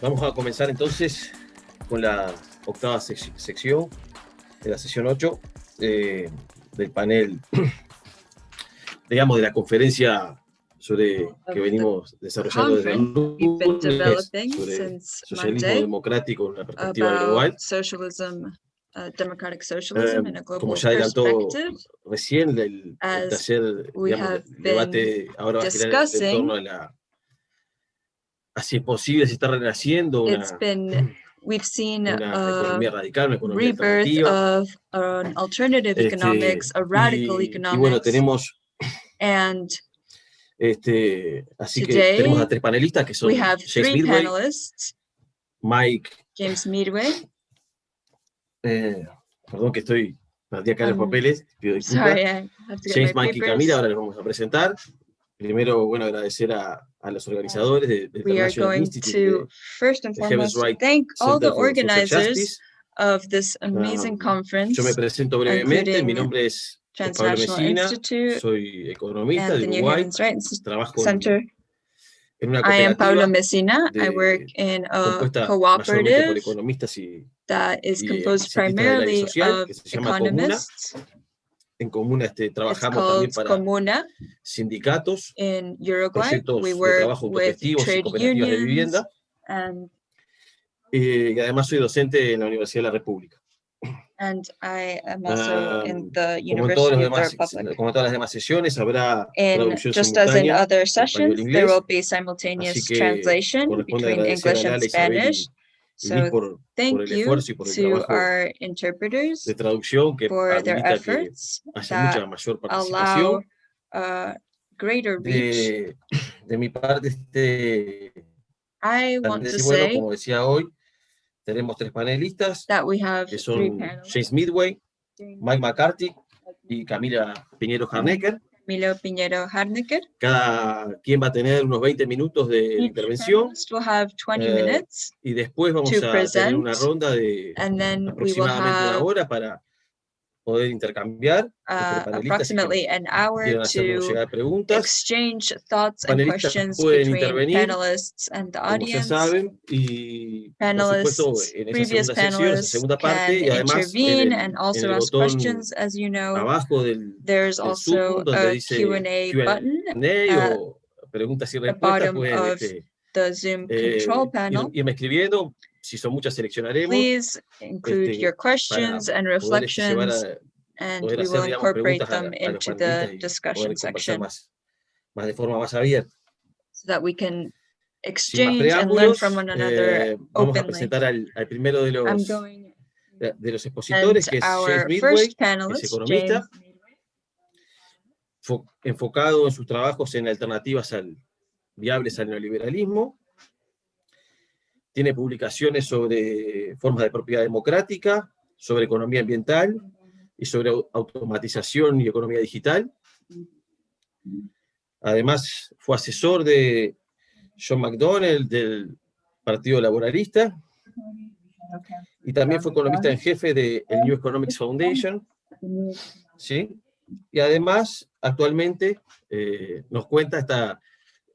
Vamos a comenzar entonces con la octava sec sección de la sesión 8 eh, del panel, digamos, de la conferencia sobre que venimos desarrollando desde el lunes sobre socialismo democrático en una perspectiva global. Uh, democratic socialism Eh, in a global como ya adelantó recién, el, el taller, digamos, el debate ahora va a girar en torno a la es posible, si está renaciendo una, It's been, we've seen una a economía radical, una economía rebirth alternativa. of an alternative Este, economics, a radical y, y economics. bueno, tenemos, And este, así que tenemos a tres panelistas que son we have James three Midway, panelists, Mike, James Midway, eh, perdón que estoy, perdí acá los Um, papeles, pido disculpas. sorry, I have to get James, Mike y papers. Camila, ahora les vamos a presentar. Primero, bueno, agradecer a, a los organizadores de, de We are going Institute to, first and foremost, Right thank all the organizers of this amazing Um, conference, Yo me presento brevemente, mi nombre es Pablo Transnational Institute soy economista de Uruguay, Rights trabajo Center. en una I am Paula cooperativa Messina. I work in a compuesta mayormente por cooperative y that is composed activistas del área primarily social, of llama Comuna. En comuna este, trabajamos también para Comuna sindicatos, in Uruguay. proyectos We de trabajo autogestivos y trade cooperativas de vivienda, and, eh, y además soy docente en la Universidad de la República. and I am also in Um, the Como en, University los of the demás, Republic. como en todas las demás sesiones, habrá In, traducción just as in simultánea other español sessions, there will be simultaneous translation between English and Spanish. So por, por thank el you esfuerzo y por el to trabajo our interpreters de traducción que for their que efforts haya that mucha mayor allow uh, greater reach. De, de mi parte, este, I want to bueno, say como decía hoy, tenemos tres panelistas that we have que son. James Midway, Mike McCarthy y Camila Piñero Harnecker. Milo Piñero Harnecker. Cada quien va a tener unos 20 minutos de Each intervención panelist will have 20 Eh, y después vamos a tener una present, ronda de aproximadamente una hora para poder intercambiar entre uh, panelistas y que approximately an hour quieran hacernos to llegar preguntas. exchange thoughts and Panelistas questions pueden between intervenir, panelists and the Como ya audience. saben, y por supuesto Panelists, en esa previous segunda sección, esa panelists segunda can parte, y además en intervene el, and en also el ask botón questions. As you know, abajo del there's del also Zoom donde a dice Q&A Q&A button, Q&A at o preguntas y the respuestas, bottom pueden of este, the Zoom eh, control ir- panel. irme escribiendo, si son muchas seleccionaremos, Please include este, your questions and este, reflections, a, and we will incorporate a, them a los into the discussion section más, más de forma más abierta. so that we can exchange and learn from one another eh, vamos a openly. presentar al, al primero de I'm los, going de los expositores, que es James our Midway, first que es panelist, economista, James enfocado en sus trabajos en alternativas al, viables al neoliberalismo. Tiene publicaciones sobre formas de propiedad democrática, sobre economía ambiental y sobre au- automatización y economía digital. Además, fue asesor de John McDonnell del Partido Laboralista y también fue economista en jefe del New Economics Foundation. ¿sí? Y además, actualmente, eh, nos cuenta, está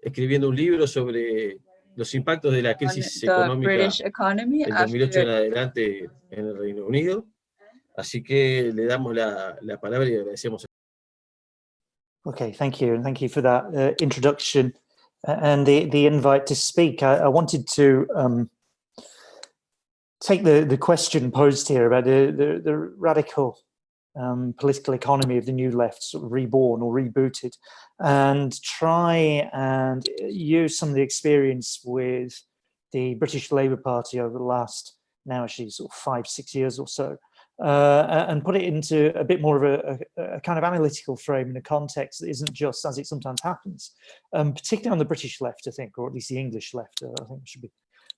escribiendo un libro sobre los impactos de la on crisis the económica British economy del 2008 en adelante en el Reino Unido. Así que le damos la, la palabra y agradecemos. Okay, thank you, and thank you for that uh, introduction and the the invite to speak. I, I wanted to um, take the the question posed here about the the, the radical um, political economy of the new left, sort of reborn or rebooted, and try and use some of the experience with the British Labour Party over the last now actually sort of five six years or so uh, and put it into a bit more of a, a, a kind of analytical frame in a context that isn't just as it sometimes happens, um, particularly on the British left, I think, or at least the English left. Uh, I think we should be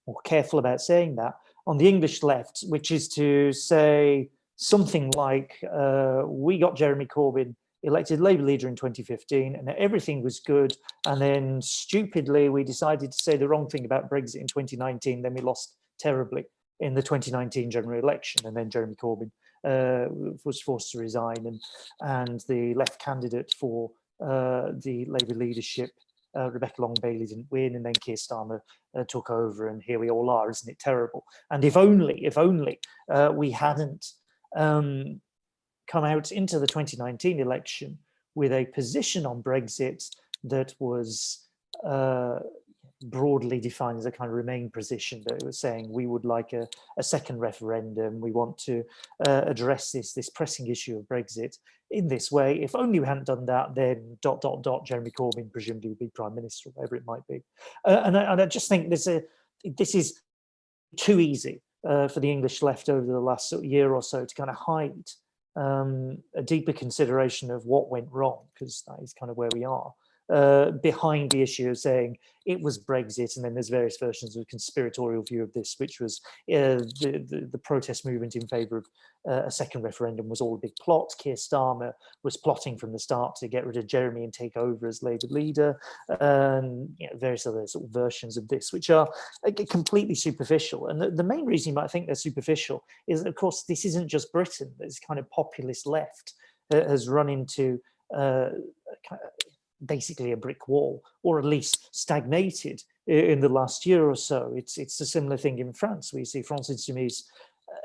more careful about saying that. On the English left, which is to say something like, uh, we got Jeremy Corbyn elected Labour leader in 2015 and everything was good. And then stupidly, we decided to say the wrong thing about Brexit in 2019. Then we lost terribly in the 2019 general election. And then Jeremy Corbyn uh, was forced to resign and, and the left candidate for uh, the Labour leadership uh, Rebecca Long Bailey didn't win, and then Keir Starmer uh, took over, and here we all are. Isn't it terrible? And if only, if only uh, we hadn't um, come out into the 2019 election with a position on Brexit that was uh, broadly defined as a kind of remain position that was saying we would like a, a second referendum, we want to uh, address this, this pressing issue of Brexit in this way. If only we hadn't done that, then dot, dot, dot, Jeremy Corbyn presumably would be Prime Minister, whatever it might be. Uh, and, I, and I just think this, a, this is too easy uh, for the English left over the last sort of year or so to kind of hide um, a deeper consideration of what went wrong, because that is kind of where we are uh, behind the issue of saying it was Brexit, and then there's various versions of a conspiratorial view of this, which was uh, the, the, the protest movement in favour of uh, a second referendum was all a big plot. Keir Starmer was plotting from the start to get rid of Jeremy and take over as Labour leader, and you know, various other sort of versions of this, which are completely superficial. And the, the main reason you might think they're superficial is that, of course, this isn't just Britain. This kind of populist left uh, has run into uh, basically a brick wall, or at least stagnated in the last year or so. It's it's a similar thing in France. We see France Insoumise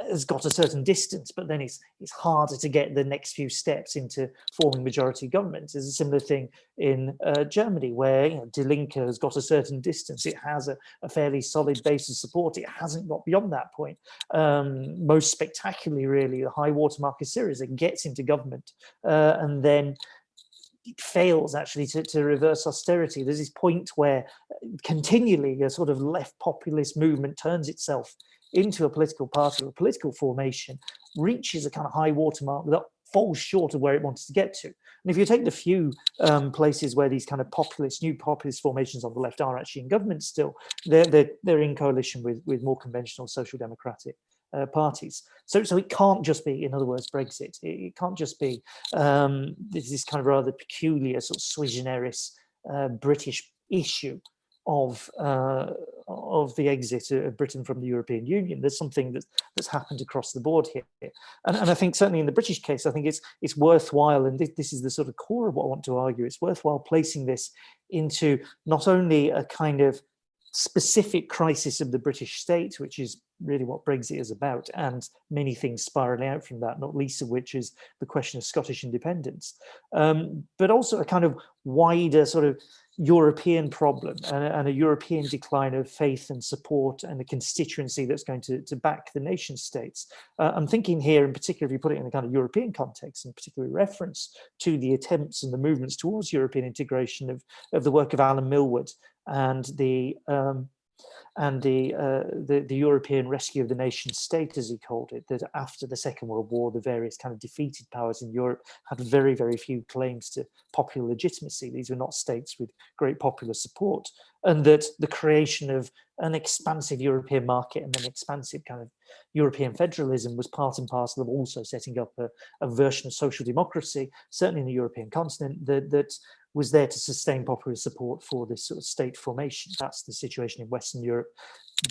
has got a certain distance, but then it's it's harder to get the next few steps into forming majority government. There's a similar thing in uh, Germany, where you know, Die Linke has got a certain distance. It has a, a, fairly solid base of support. It hasn't got beyond that point. Um, most spectacularly, really, the high watermark is Syriza gets into government, uh, and then it fails actually to, to reverse austerity. There's this point where uh, continually a sort of left populist movement turns itself into a political party or a political formation, reaches a kind of high watermark that falls short of where it wanted to get to. And if you take the few um, places where these kind of populist, new populist formations on the left are actually in government still, they're, they're, they're in coalition with, with more conventional social democratic uh, parties. So, so it can't just be, in other words, Brexit. It, it can't just be um, this, this, kind of rather peculiar sort of sui generis uh, British issue of uh, of the exit of Britain from the European Union. There's something that, that's happened across the board here, and, and I think certainly in the British case, I think it's it's worthwhile, and this, this is the sort of core of what I want to argue. It's worthwhile placing this into not only a kind of specific crisis of the British state, which is really what Brexit is about, and many things spiraling out from that, not least of which is the question of Scottish independence, um, but also a kind of wider sort of European problem and a, and a, European decline of faith and support and the constituency that's going to, to back the nation states. Uh, I'm thinking here in particular, if you put it in a kind of European context, and particularly reference to the attempts and the movements towards European integration of, of the work of Alan Milward and the um, and the, uh, the, the European rescue of the nation state, as he called it, that after the Second World War, the various kind of defeated powers in Europe had very, very few claims to popular legitimacy. These were not states with great popular support, and that the creation of an expansive European market and an expansive kind of European federalism was part and parcel of also setting up a, a version of social democracy, certainly in the European continent, that, that was there to sustain popular support for this sort of state formation. That's the situation in Western Europe.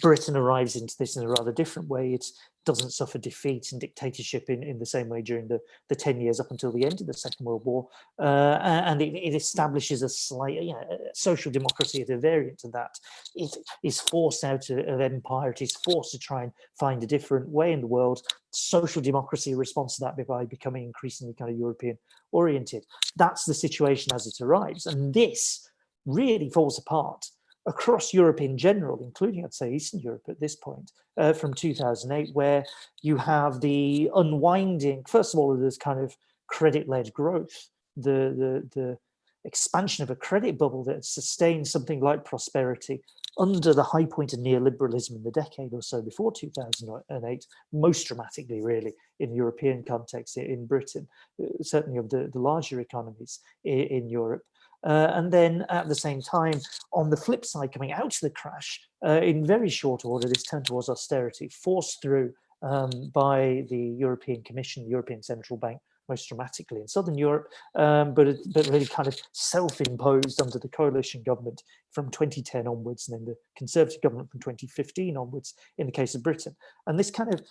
Britain arrives into this in a rather different way. It doesn't suffer defeat and dictatorship in, in the same way during the, the 10 years up until the end of the Second World War. Uh, and it, it, establishes a slight you know, social democracy at a variant of that. It is forced out of empire. It is forced to try and find a different way in the world. Social democracy responds to that by becoming increasingly kind of European oriented. That's the situation as it arrives. And this really falls apart across Europe in general, including, I'd say, Eastern Europe at this point, uh, from 2008, where you have the unwinding, first of all, of this kind of credit-led growth, the, the, the expansion of a credit bubble that sustained something like prosperity under the high point of neoliberalism in the decade or so before 2008, most dramatically really in European context in Britain, uh, certainly of the, the larger economies in, in Europe. Uh, and then at the same time, on the flip side, coming out of the crash, uh, in very short order, this turn towards austerity, forced through um, by the European Commission, the European Central Bank, most dramatically in Southern Europe, um, but, but really kind of self-imposed under the coalition government from 2010 onwards, and then the Conservative government from 2015 onwards in the case of Britain. And this kind of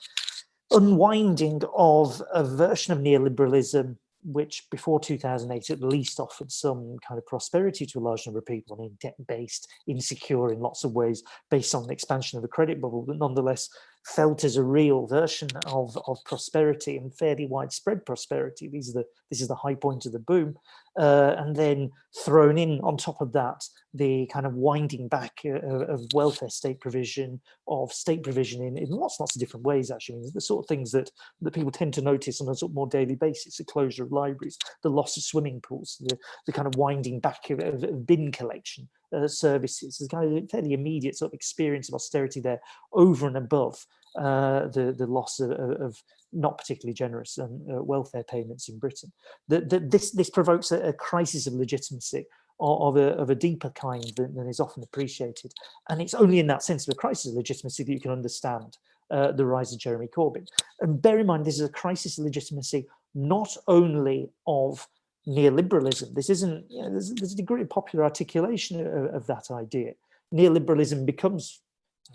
unwinding of a version of neoliberalism which before 2008 at least offered some kind of prosperity to a large number of people, I mean, debt-based, insecure in lots of ways, based on the expansion of the credit bubble, but nonetheless felt as a real version of, of prosperity and fairly widespread prosperity. These are the, this is the high point of the boom. Uh, and then thrown in on top of that, the kind of winding back uh, of welfare state provision, of state provision in, in lots, lots of different ways, actually. the sort of things that, that people tend to notice on a sort of more daily basis, the closure of libraries, the loss of swimming pools, the, the kind of winding back of, of, of bin collection uh, services. There's kind of a fairly immediate sort of experience of austerity there over and above uh, the, the loss of, of not particularly generous um, uh, welfare payments in Britain. The, this, this provokes a, a, crisis of legitimacy of, of, a, of a deeper kind than, than, is often appreciated. And it's only in that sense of a crisis of legitimacy that you can understand uh, the rise of Jeremy Corbyn. And bear in mind, this is a crisis of legitimacy not only of neoliberalism. This isn't, you know, there's, there's, a degree of popular articulation of, of that idea. Neoliberalism becomes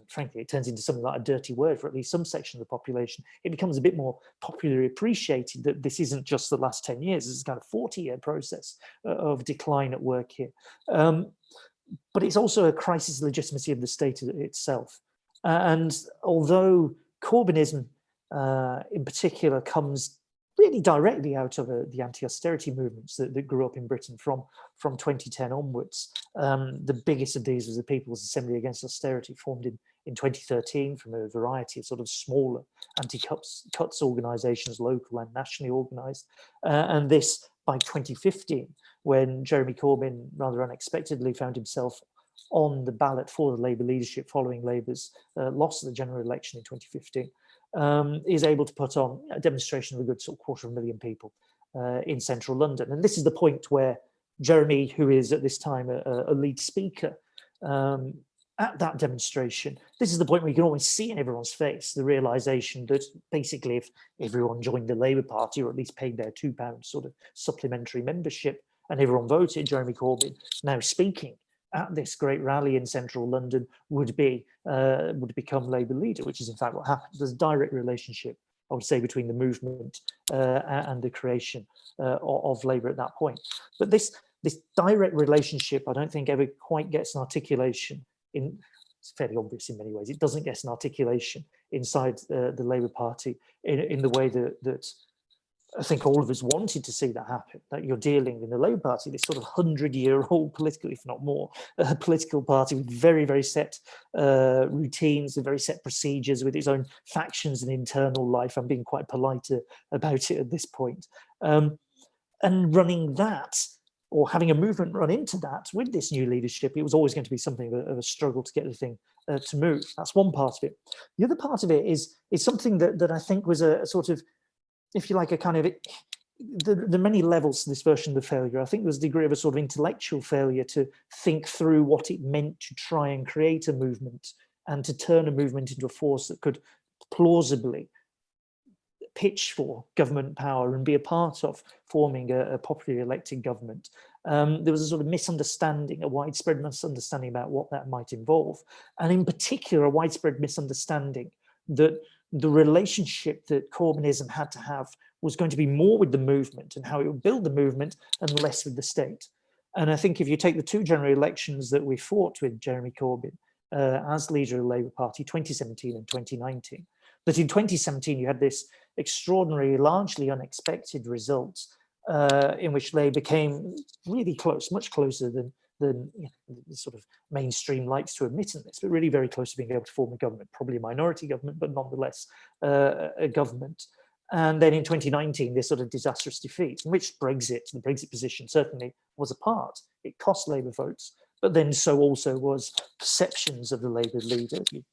frankly, it turns into something like a dirty word for at least some section of the population. It becomes a bit more popularly appreciated that this isn't just the last 10 years, it's kind of 40 year process uh, of decline at work here. Um, but it's also a crisis of legitimacy of the state itself. And although Corbynism uh, in particular comes really directly out of uh, the anti-austerity movements that, that, grew up in Britain from, from 2010 onwards. Um, the biggest of these was the People's Assembly Against Austerity, formed in, in 2013 from a variety of sort of smaller anti-cuts cuts organisations, local and nationally organised. Uh, and this, by 2015, when Jeremy Corbyn rather unexpectedly found himself on the ballot for the Labour leadership following Labour's uh, loss of the general election in 2015, um, is able to put on a demonstration of a good sort of quarter of a million people uh, in central London. And this is the point where Jeremy, who is at this time a, a lead speaker um, at that demonstration, this is the point where you can always see in everyone's face the realization that basically if everyone joined the Labour Party or at least paid their two pounds sort of supplementary membership and everyone voted, Jeremy Corbyn now speaking at this great rally in central London would be uh, would become Labour leader, which is in fact what happened. There's a direct relationship, I would say, between the movement uh, and the creation uh, of Labour at that point. But this this direct relationship, I don't think ever quite gets an articulation in. It's fairly obvious in many ways. It doesn't get an articulation inside uh, the Labour Party in, in the way that that I think all of us wanted to see that happen, that you're dealing in the Labour Party, this sort of 100-year-old political, if not more, uh, political party with very, very set uh, routines and very set procedures with its own factions and internal life. I'm being quite polite uh, about it at this point. Um, and running that, or having a movement run into that with this new leadership, it was always going to be something of a, struggle to get the thing uh, to move. That's one part of it. The other part of it is, is something that, that I think was a, a sort of if you like, a kind of, the, the many levels to this version of the failure. I think there's a degree of a sort of intellectual failure to think through what it meant to try and create a movement and to turn a movement into a force that could plausibly pitch for government power and be a part of forming a, a popularly elected government. Um, there was a sort of misunderstanding, a widespread misunderstanding about what that might involve. And in particular, a widespread misunderstanding that the relationship that Corbynism had to have was going to be more with the movement and how it would build the movement and less with the state. And I think if you take the two general elections that we fought with Jeremy Corbyn uh, as leader of the Labour Party, 2017 and 2019, that in 2017 you had this extraordinary, largely unexpected result uh, in which Labour came really close, much closer than than you know, the sort of mainstream likes to admit in this, but really very close to being able to form a government, probably a minority government, but nonetheless uh, a government. And then in 2019, this sort of disastrous defeat, in which Brexit, the Brexit position certainly was a part. It cost Labour votes, but then so also was perceptions of the Labour leader. The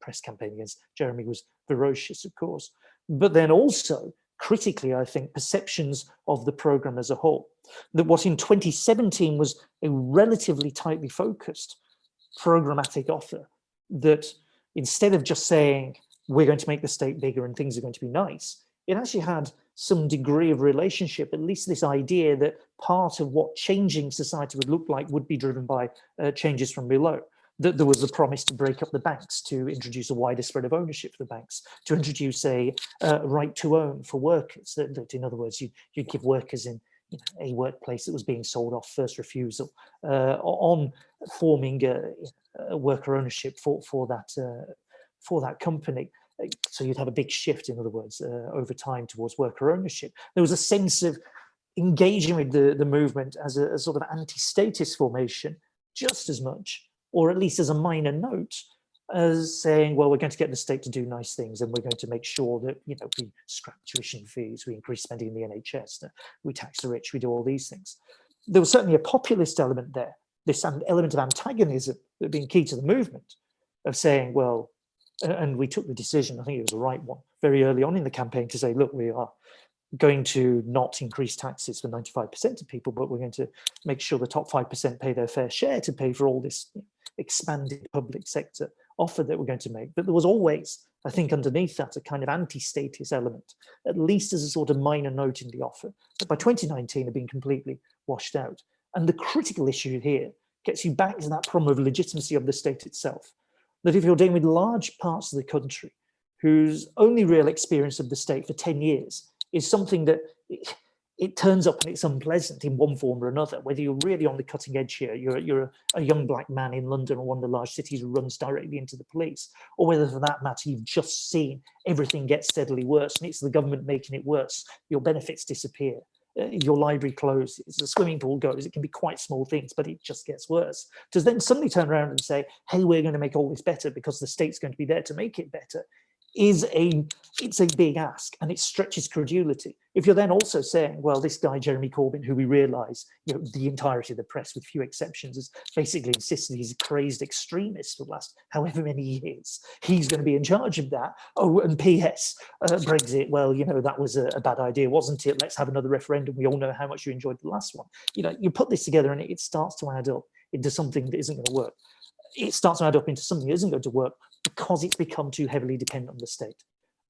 press campaign against Jeremy was ferocious, of course, but then also critically, I think, perceptions of the program as a whole. That what in 2017 was a relatively tightly focused programmatic offer, that instead of just saying, we're going to make the state bigger and things are going to be nice, it actually had some degree of relationship, at least this idea that part of what changing society would look like would be driven by uh, changes from below. That there was a promise to break up the banks, to introduce a wider spread of ownership for the banks, to introduce a uh, right to own for workers. That, that in other words, you, you'd give workers in you know, a workplace that was being sold off first refusal uh, on forming a, a, worker ownership for, for, that, uh, for that company. So you'd have a big shift, in other words, uh, over time towards worker ownership. There was a sense of engaging with the, the movement as a, a sort of anti-statist formation just as much, or at least as a minor note, as saying, well, we're going to get the state to do nice things and we're going to make sure that, you know, we scrap tuition fees, we increase spending in the NHS, we tax the rich, we do all these things. There was certainly a populist element there, this element of antagonism that being key to the movement, of saying, well, and we took the decision, I think it was the right one, very early on in the campaign to say, look, we are going to not increase taxes for 95% of people, but we're going to make sure the top 5% pay their fair share to pay for all this expanded public sector offer that we're going to make. But there was always, I think, underneath that, a kind of anti-status element, at least as a sort of minor note in the offer, that by 2019 had been completely washed out. And the critical issue here gets you back to that problem of legitimacy of the state itself. That if you're dealing with large parts of the country whose only real experience of the state for 10 years is something that it turns up and it's unpleasant in one form or another, whether you're really on the cutting edge here, you're, you're a, young black man in London or one of the large cities runs directly into the police, or whether for that matter, you've just seen everything get steadily worse and it's the government making it worse, your benefits disappear, uh, your library closes, the swimming pool goes, it can be quite small things, but it just gets worse. To then suddenly turn around and say, hey, we're going to make all this better because the state's going to be there to make it better, is a it's a big ask and it stretches credulity. If you're then also saying, well, this guy, Jeremy Corbyn, who we realize, you know, the entirety of the press, with few exceptions, has basically insisted he's a crazed extremist for the last however many years. He's going to be in charge of that. Oh, and P.S. Uh, Brexit, well, you know, that was a, a, bad idea, wasn't it? Let's have another referendum. We all know how much you enjoyed the last one. You know, you put this together and it, it starts to add up into something that isn't going to work. It starts to add up into something that isn't going to work because it's become too heavily dependent on the state.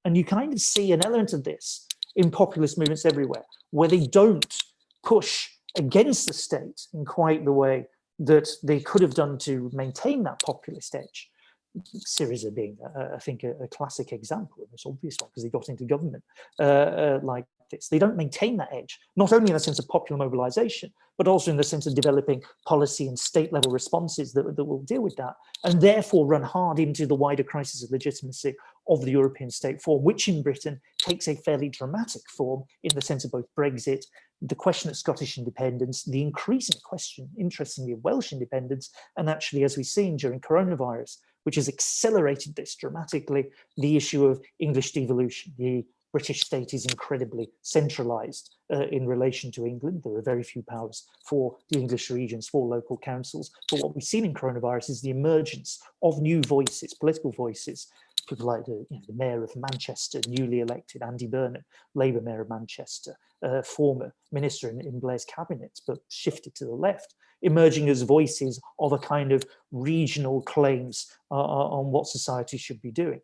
And you kind of see an element of this in populist movements everywhere, where they don't push against the state in quite the way that they could have done to maintain that populist edge. Syriza being, uh, I think, a, a, classic example, and it's obvious one, because they got into government uh, uh, like They don't maintain that edge, not only in the sense of popular mobilization, but also in the sense of developing policy and state level responses that, that will deal with that, and therefore run hard into the wider crisis of legitimacy of the European state form, which in Britain takes a fairly dramatic form in the sense of both Brexit, the question of Scottish independence, the increasing question, interestingly, of Welsh independence, and actually, as we've seen during coronavirus, which has accelerated this dramatically, the issue of English devolution, the British state is incredibly centralized uh, in relation to England. There are very few powers for the English regions, for local councils. But what we've seen in coronavirus is the emergence of new voices, political voices, people like the, you know, the mayor of Manchester, newly elected, Andy Burnham, Labour mayor of Manchester, uh, former minister in, in Blair's cabinet, but shifted to the left, emerging as voices of a kind of regional claims uh, on what society should be doing.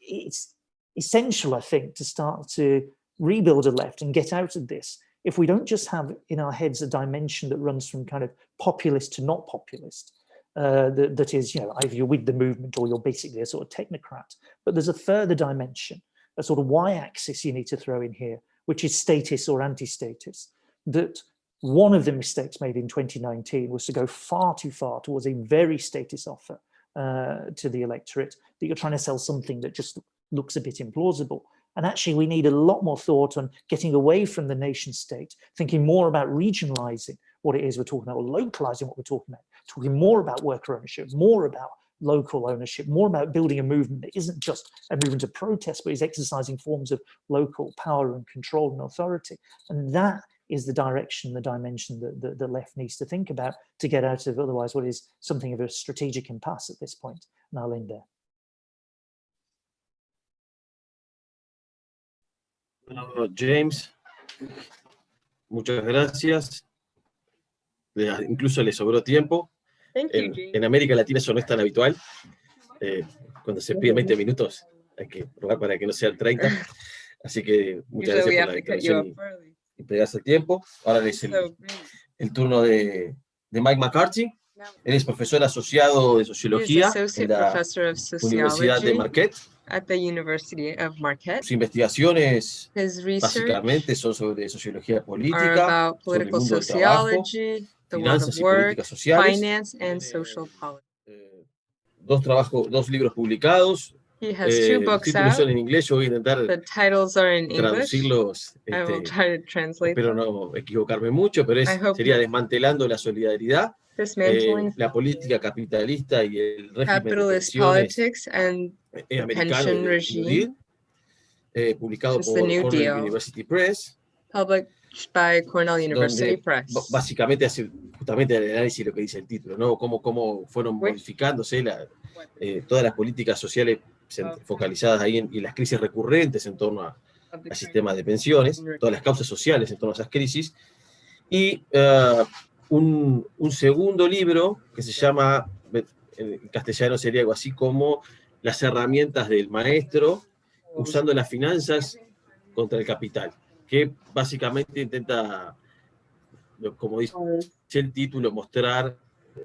It's essential, I think, to start to rebuild a left and get out of this. If we don't just have in our heads a dimension that runs from kind of populist to not populist, uh, that, that is, you know, either you're with the movement or you're basically a sort of technocrat. But there's a further dimension, a sort of y-axis you need to throw in here, which is status or anti-status. That one of the mistakes made in 2019 was to go far too far towards a very status offer uh, to the electorate, that you're trying to sell something that just looks a bit implausible. And actually, we need a lot more thought on getting away from the nation state, thinking more about regionalizing what it is we're talking about, or localizing what we're talking about, talking more about worker ownership, more about local ownership, more about building a movement that isn't just a movement of protest, but is exercising forms of local power and control and authority. And that is the direction, the dimension that the, the left needs to think about to get out of otherwise what is something of a strategic impasse at this point. And I'll end there. Bueno, James, muchas gracias. incluso le sobró tiempo. En, en, América Latina eso no es tan habitual. Eh, cuando se pide 20 minutos hay que probar para que no sean 30. Así que muchas gracias por la declaración y, y pegarse el tiempo. Ahora es el, el turno de, de, Mike McCarthy. Él es profesor asociado de sociología en la Universidad de Marquette. At the University of Marquette. Sus investigaciones His research básicamente son sobre sociología are política, about sobre el political mundo del trabajo, sociology, the world finanzas of y work, políticas sociales. finance, and Tiene, social policy. eh, dos trabajos, dos libros publicados. He has Eh, two los books títulos out. son en inglés, yo voy a intentar The titles are in English. traducirlos. I will este, try to translate espero them. no equivocarme mucho, pero es, I hope sería desmantelando la solidaridad, eh, la política capitalista y el régimen de capitalist pensiones politics and eh, americano pension regime. Deal, eh, publicado por Cornell. University Press, published by Cornell University Press. básicamente hace justamente el análisis de lo que dice el título, ¿no? Cómo, cómo fueron modificándose la- eh, todas las políticas sociales focalizadas ahí en, y las crisis recurrentes en torno a, al sistema de pensiones, todas las causas sociales en torno a esas crisis, y eh, un, un segundo libro que se llama, en castellano sería algo así como Las herramientas del maestro usando las finanzas contra el capital, que básicamente intenta, como dice el título, mostrar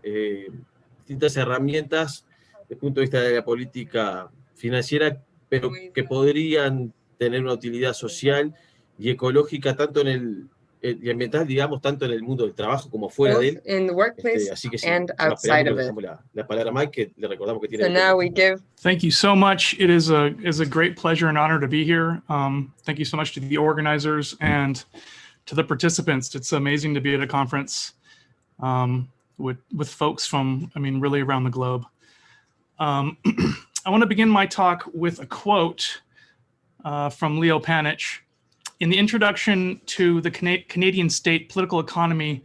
eh, distintas herramientas desde el punto de vista de la política financiera, pero que podrían tener una utilidad social y ecológica tanto en el, ambiental, digamos, tanto en el mundo del trabajo como fuera both de él. in the workplace Este, así que sin and outside of it. la, la palabra Mike, que le recordamos que tiene... So now we give Thank you so much. It is a is a great pleasure and honor to be here. Um, thank you so much to the organizers and to the participants. It's amazing to be at a conference um, with with folks from I mean really around the globe. Um, I want to begin my talk with a quote uh, from Leo Panitch. In the introduction to the Cana- Canadian state political economy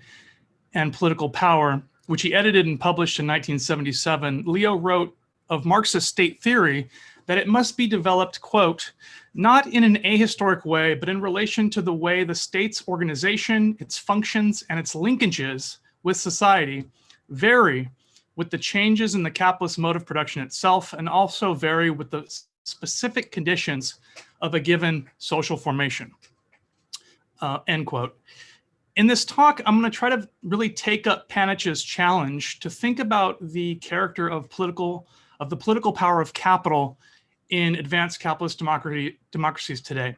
and political power, which he edited and published in 1977, Leo wrote of Marxist state theory that it must be developed, quote, not in an ahistoric way, but in relation to the way the state's organization, its functions, and its linkages with society vary with the changes in the capitalist mode of production itself, and also vary with the specific conditions of a given social formation. Uh, end quote. In this talk, I'm going to try to really take up Panitch's challenge to think about the character of political of the political power of capital in advanced capitalist democracy, democracies today.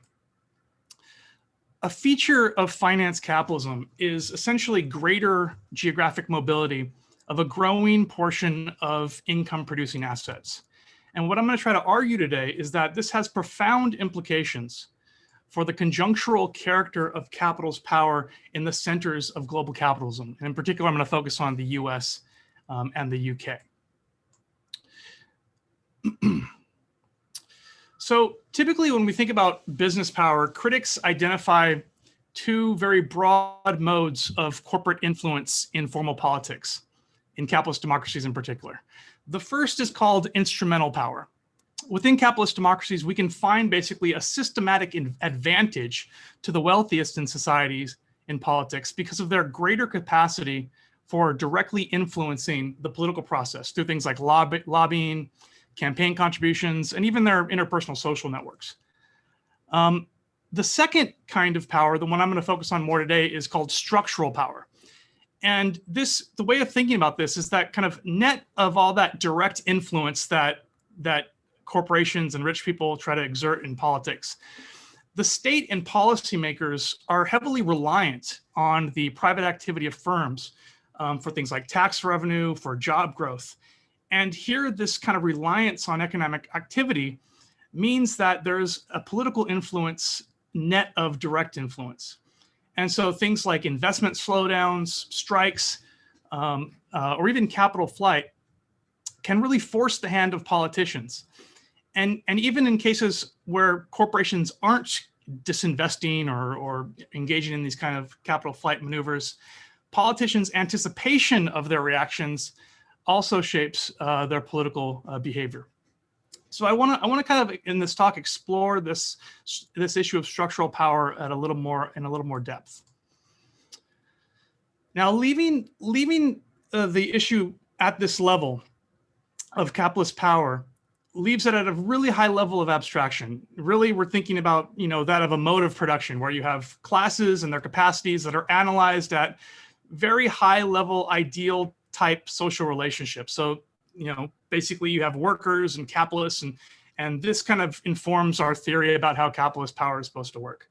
A feature of finance capitalism is essentially greater geographic mobility of a growing portion of income producing assets. And what I'm going to try to argue today is that this has profound implications for the conjunctural character of capital's power in the centers of global capitalism. And in particular, I'm going to focus on the US um, and the UK. so typically when we think about business power, critics identify two very broad modes of corporate influence in formal politics, in capitalist democracies in particular. The first is called instrumental power. Within capitalist democracies, we can find basically a systematic advantage to the wealthiest in societies in politics because of their greater capacity for directly influencing the political process through things like lobby, lobbying, campaign contributions, and even their interpersonal social networks. Um, the second kind of power, the one I'm going to focus on more today, is called structural power. And this, the way of thinking about this is that kind of net of all that direct influence that that corporations and rich people try to exert in politics, the state and policymakers are heavily reliant on the private activity of firms um, for things like tax revenue, for job growth. And here, this kind of reliance on economic activity means that there's a political influence net of direct influence. And so things like investment slowdowns, strikes, um, uh, or even capital flight can really force the hand of politicians. And, and even in cases where corporations aren't disinvesting or, or engaging in these kind of capital flight maneuvers, politicians' anticipation of their reactions also shapes uh, their political uh, behavior. So I want to I want to kind of in this talk explore this this issue of structural power at a little more in a little more depth. Now, leaving leaving uh, the issue at this level of capitalist power leaves it at a really high level of abstraction. Really, we're thinking about you know that of a mode of production where you have classes and their capacities that are analyzed at very high level ideal type social relationships. So, you know, basically you have workers and capitalists and, and this kind of informs our theory about how capitalist power is supposed to work.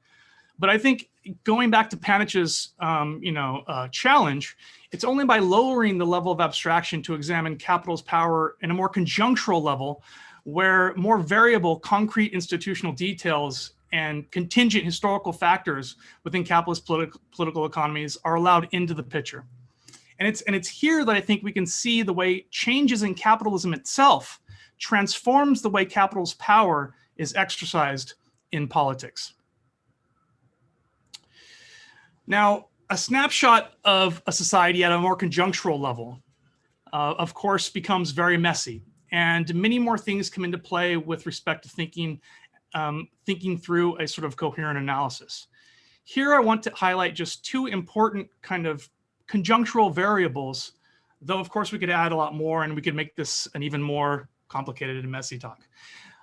But I think going back to Panitch's, um, you know, uh, challenge, it's only by lowering the level of abstraction to examine capital's power in a more conjunctural level, where more variable, concrete institutional details and contingent historical factors within capitalist politi political economies are allowed into the picture. And it's, and it's here that I think we can see the way changes in capitalism itself transforms the way capital's power is exercised in politics. Now, a snapshot of a society at a more conjunctural level, uh, of course, becomes very messy. And many more things come into play with respect to thinking, um, thinking through a sort of coherent analysis. Here, I want to highlight just two important kind of conjunctural variables, though of course we could add a lot more and we could make this an even more complicated and messy talk.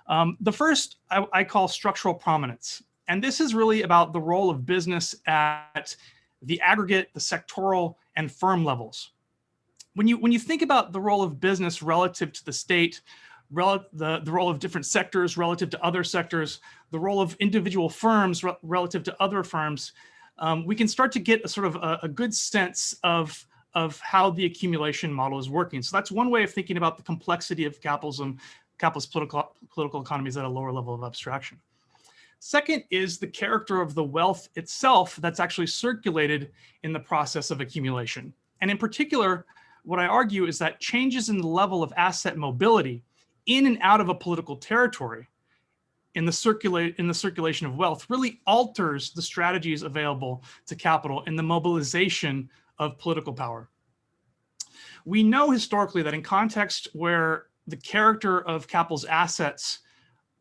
Um, the first I, I call structural prominence. And this is really about the role of business at the aggregate, the sectoral, and firm levels. When you, when you think about the role of business relative to the state, rel the, the role of different sectors relative to other sectors, the role of individual firms re relative to other firms, um, we can start to get a sort of a, a good sense of, of how the accumulation model is working. So that's one way of thinking about the complexity of capitalism, capitalist political, political economies at a lower level of abstraction. Second is the character of the wealth itself that's actually circulated in the process of accumulation. And in particular, what I argue is that changes in the level of asset mobility in and out of a political territory in the circulate in the circulation of wealth really alters the strategies available to capital in the mobilization of political power. We know historically that in context where the character of capital's assets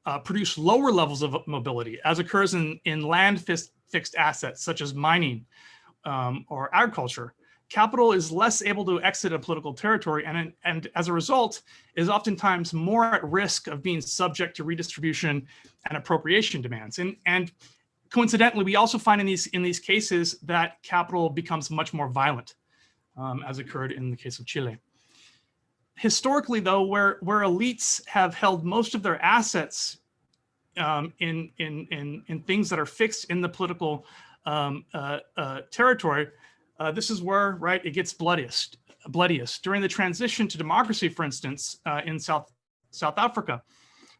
uh, produce lower levels of mobility, as occurs in, in land fixed assets, such as mining um, or agriculture. Capital is less able to exit a political territory and, and as a result is oftentimes more at risk of being subject to redistribution and appropriation demands. And, and coincidentally, we also find in these, in these cases that capital becomes much more violent, um, as occurred in the case of Chile historically, though, where, where elites have held most of their assets um, in, in, in, in things that are fixed in the political um, uh, uh, territory, uh, this is where, right, it gets bloodiest. bloodiest. During the transition to democracy, for instance, uh, in South, South Africa,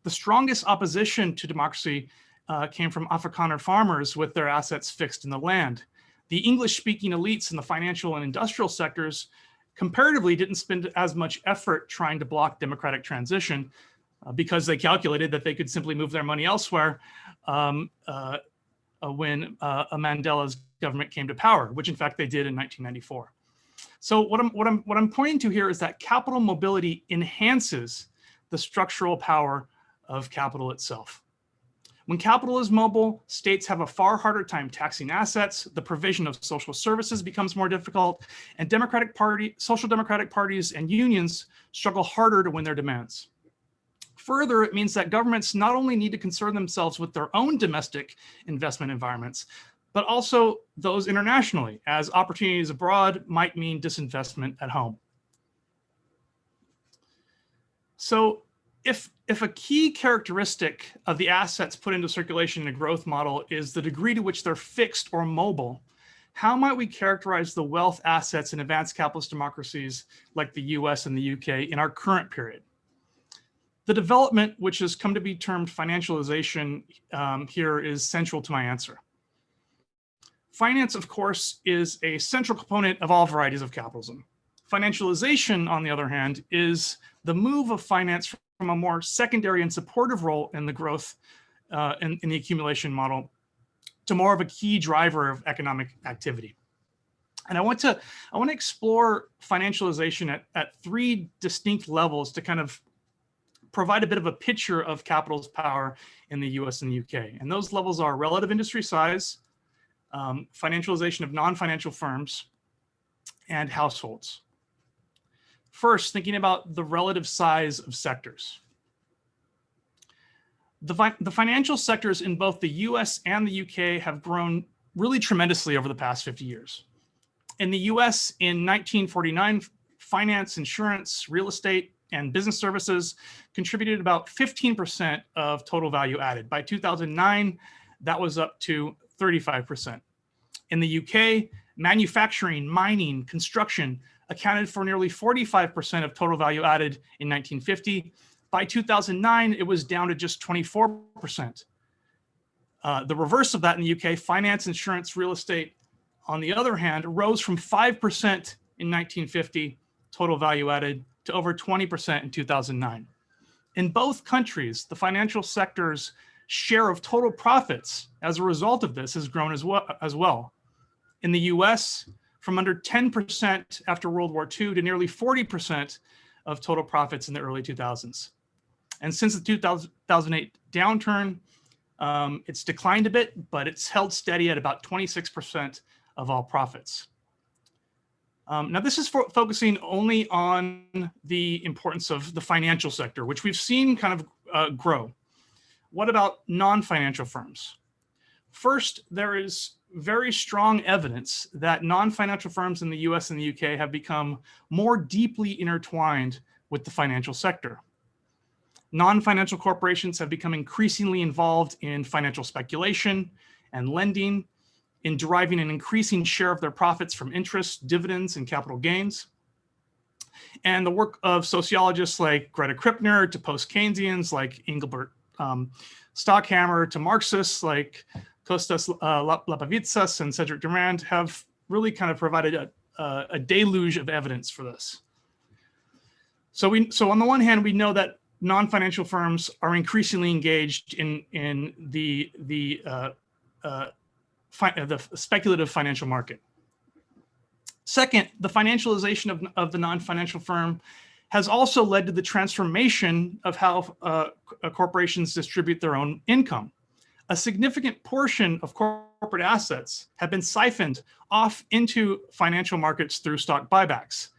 the strongest opposition to democracy uh, came from Afrikaner farmers with their assets fixed in the land. The English-speaking elites in the financial and industrial sectors comparatively didn't spend as much effort trying to block democratic transition uh, because they calculated that they could simply move their money elsewhere um, uh, when uh, Mandela's government came to power, which in fact they did in 1994. So what I'm, what, I'm, what I'm pointing to here is that capital mobility enhances the structural power of capital itself. When capital is mobile, states have a far harder time taxing assets, the provision of social services becomes more difficult, and democratic party, social democratic parties and unions struggle harder to win their demands. Further, it means that governments not only need to concern themselves with their own domestic investment environments, but also those internationally, as opportunities abroad might mean disinvestment at home. So if if a key characteristic of the assets put into circulation in a growth model is the degree to which they're fixed or mobile, how might we characterize the wealth assets in advanced capitalist democracies like the US and the UK in our current period? The development, which has come to be termed financialization um, here is central to my answer. Finance, of course, is a central component of all varieties of capitalism. Financialization, on the other hand, is the move of finance from a more secondary and supportive role in the growth uh, in, in the accumulation model to more of a key driver of economic activity. And I want to I want to explore financialization at, at three distinct levels to kind of provide a bit of a picture of capital's power in the US and the UK. And those levels are relative industry size, um, financialization of non-financial firms, and households. First, thinking about the relative size of sectors. The, fi the financial sectors in both the US and the UK have grown really tremendously over the past 50 years. In the US in 1949, finance, insurance, real estate, and business services contributed about 15% of total value added. By 2009, that was up to 35%. In the UK, manufacturing, mining, construction accounted for nearly 45% of total value added in 1950. By 2009, it was down to just 24%. Uh, the reverse of that in the UK, finance, insurance, real estate, on the other hand, rose from 5% in 1950 total value added to over 20% in 2009. In both countries, the financial sector's share of total profits as a result of this has grown as well. As well. In the US, from under 10% after World War II to nearly 40% of total profits in the early 2000s. And since the 2008 downturn, um, it's declined a bit, but it's held steady at about 26% of all profits. Um, now, this is for focusing only on the importance of the financial sector, which we've seen kind of uh, grow. What about non-financial firms? First, there is very strong evidence that non-financial firms in the US and the UK have become more deeply intertwined with the financial sector. Non-financial corporations have become increasingly involved in financial speculation and lending, in deriving an increasing share of their profits from interest, dividends, and capital gains. And the work of sociologists like Greta Krippner to post-Keynesians like Engelbert um, Stockhammer to Marxists like Kostas uh, Lapavitsas and Cedric Durand have really kind of provided a, a, a deluge of evidence for this. So we, so on the one hand, we know that non-financial firms are increasingly engaged in in the the uh, uh, the speculative financial market. Second, the financialization of, of the non-financial firm has also led to the transformation of how uh, corporations distribute their own income. A significant portion of corporate assets have been siphoned off into financial markets through stock buybacks.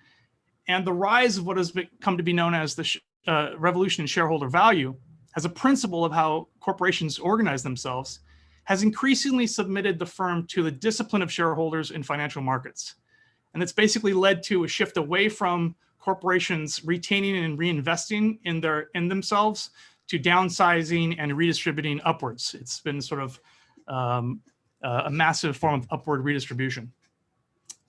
And the rise of what has come to be known as the uh, revolution in shareholder value as a principle of how corporations organize themselves has increasingly submitted the firm to the discipline of shareholders in financial markets. And it's basically led to a shift away from corporations retaining and reinvesting in their in themselves to downsizing and redistributing upwards. It's been sort of um, a massive form of upward redistribution.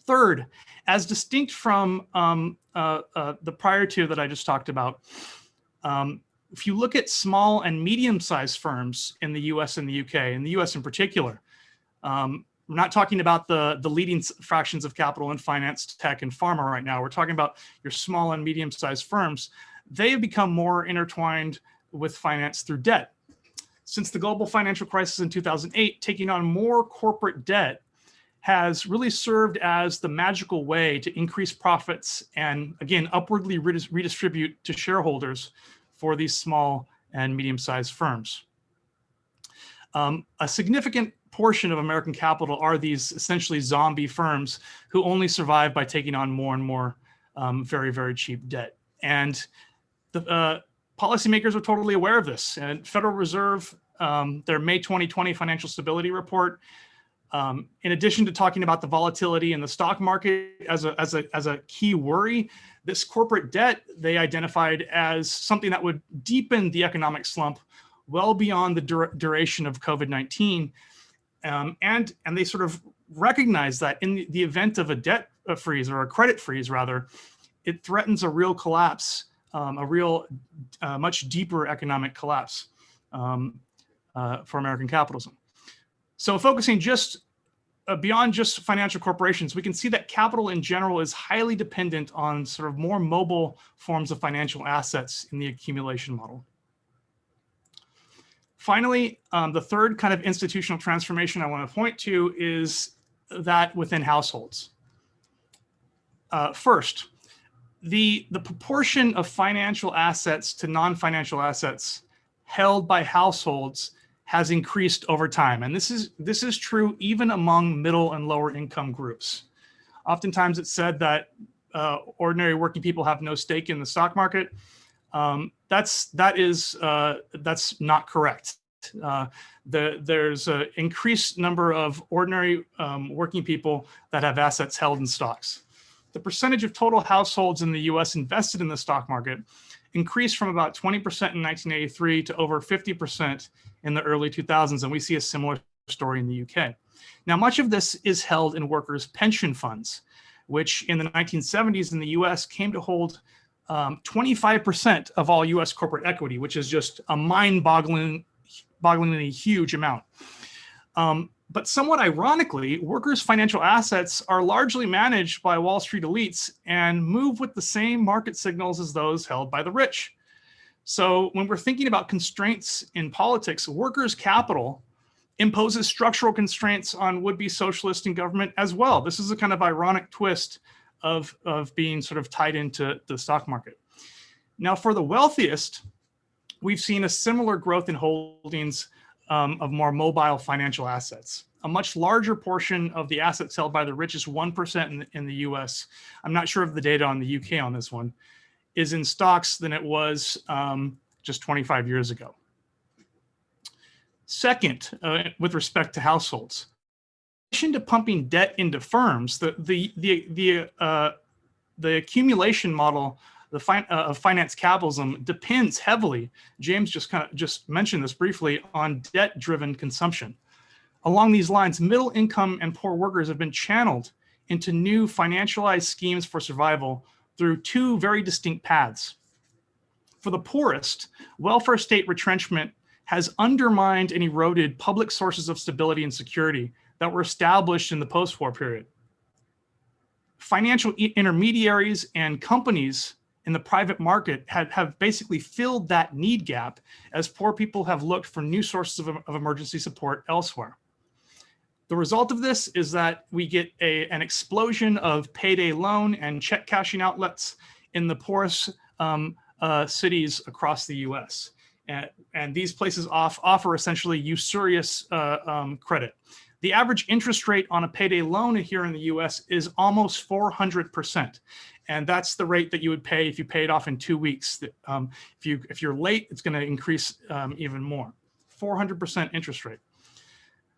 Third, as distinct from um, uh, uh, the prior two that I just talked about, um, if you look at small and medium-sized firms in the US and the UK, in the US in particular, um, we're not talking about the, the leading fractions of capital in finance, tech, and pharma right now. We're talking about your small and medium-sized firms. They have become more intertwined with finance through debt. Since the global financial crisis in 2008, taking on more corporate debt has really served as the magical way to increase profits and again, upwardly redistribute to shareholders for these small and medium-sized firms. Um, a significant portion of American capital are these essentially zombie firms who only survive by taking on more and more um, very, very cheap debt. And the uh, policymakers are totally aware of this. And Federal Reserve, um, their May 2020 financial stability report um, in addition to talking about the volatility in the stock market as a, as, a, as a key worry, this corporate debt they identified as something that would deepen the economic slump well beyond the dur duration of COVID-19. Um, and, and they sort of recognize that in the, event of a debt freeze or a credit freeze rather, it threatens a real collapse, um, a real uh, much deeper economic collapse um, uh, for American capitalism. So focusing just uh, beyond just financial corporations, we can see that capital in general is highly dependent on sort of more mobile forms of financial assets in the accumulation model. Finally, um, the third kind of institutional transformation I want to point to is that within households. Uh, first, the, the proportion of financial assets to non-financial assets held by households has increased over time. And this is, this is true even among middle and lower income groups. Oftentimes it's said that uh, ordinary working people have no stake in the stock market. Um, that's, that is, uh, that's not correct. Uh, the, there's an increased number of ordinary um, working people that have assets held in stocks. the percentage of total households in the US invested in the stock market increased from about 20% in 1983 to over 50% in the early 2000s. And we see a similar story in the UK. Now, much of this is held in workers' pension funds, which in the 1970s in the US came to hold 25% of all US corporate equity, which is just a mind-boggling, bogglingly huge amount. Um, but somewhat ironically, workers' financial assets are largely managed by Wall Street elites and move with the same market signals as those held by the rich. So when we're thinking about constraints in politics, workers' capital imposes structural constraints on would-be socialist in government as well. This is a kind of ironic twist of, of being sort of tied into the stock market. Now for the wealthiest, we've seen a similar growth in holdings um, of more mobile financial assets. A much larger portion of the assets held by the richest 1% in, in the US, I'm not sure of the data on the UK on this one, is in stocks than it was um, just 25 years ago. Second, uh, with respect to households, in addition to pumping debt into firms, the, the, the, the, uh, the accumulation model the uh, of finance capitalism depends heavily, James just kind of just mentioned this briefly, on debt-driven consumption. Along these lines, middle income and poor workers have been channeled into new financialized schemes for survival through two very distinct paths. For the poorest, welfare state retrenchment has undermined and eroded public sources of stability and security that were established in the post-war period. Financial intermediaries and companies in the private market have, have basically filled that need gap as poor people have looked for new sources of, of emergency support elsewhere. The result of this is that we get a, an explosion of payday loan and check cashing outlets in the poorest um, uh, cities across the US. And, and, these places off, offer essentially usurious uh, um, credit. The average interest rate on a payday loan here in the US is almost 400%. And that's the rate that you would pay if you pay it off in two weeks. Um, if, you, if you're late, it's gonna increase um, even more. 400% interest rate.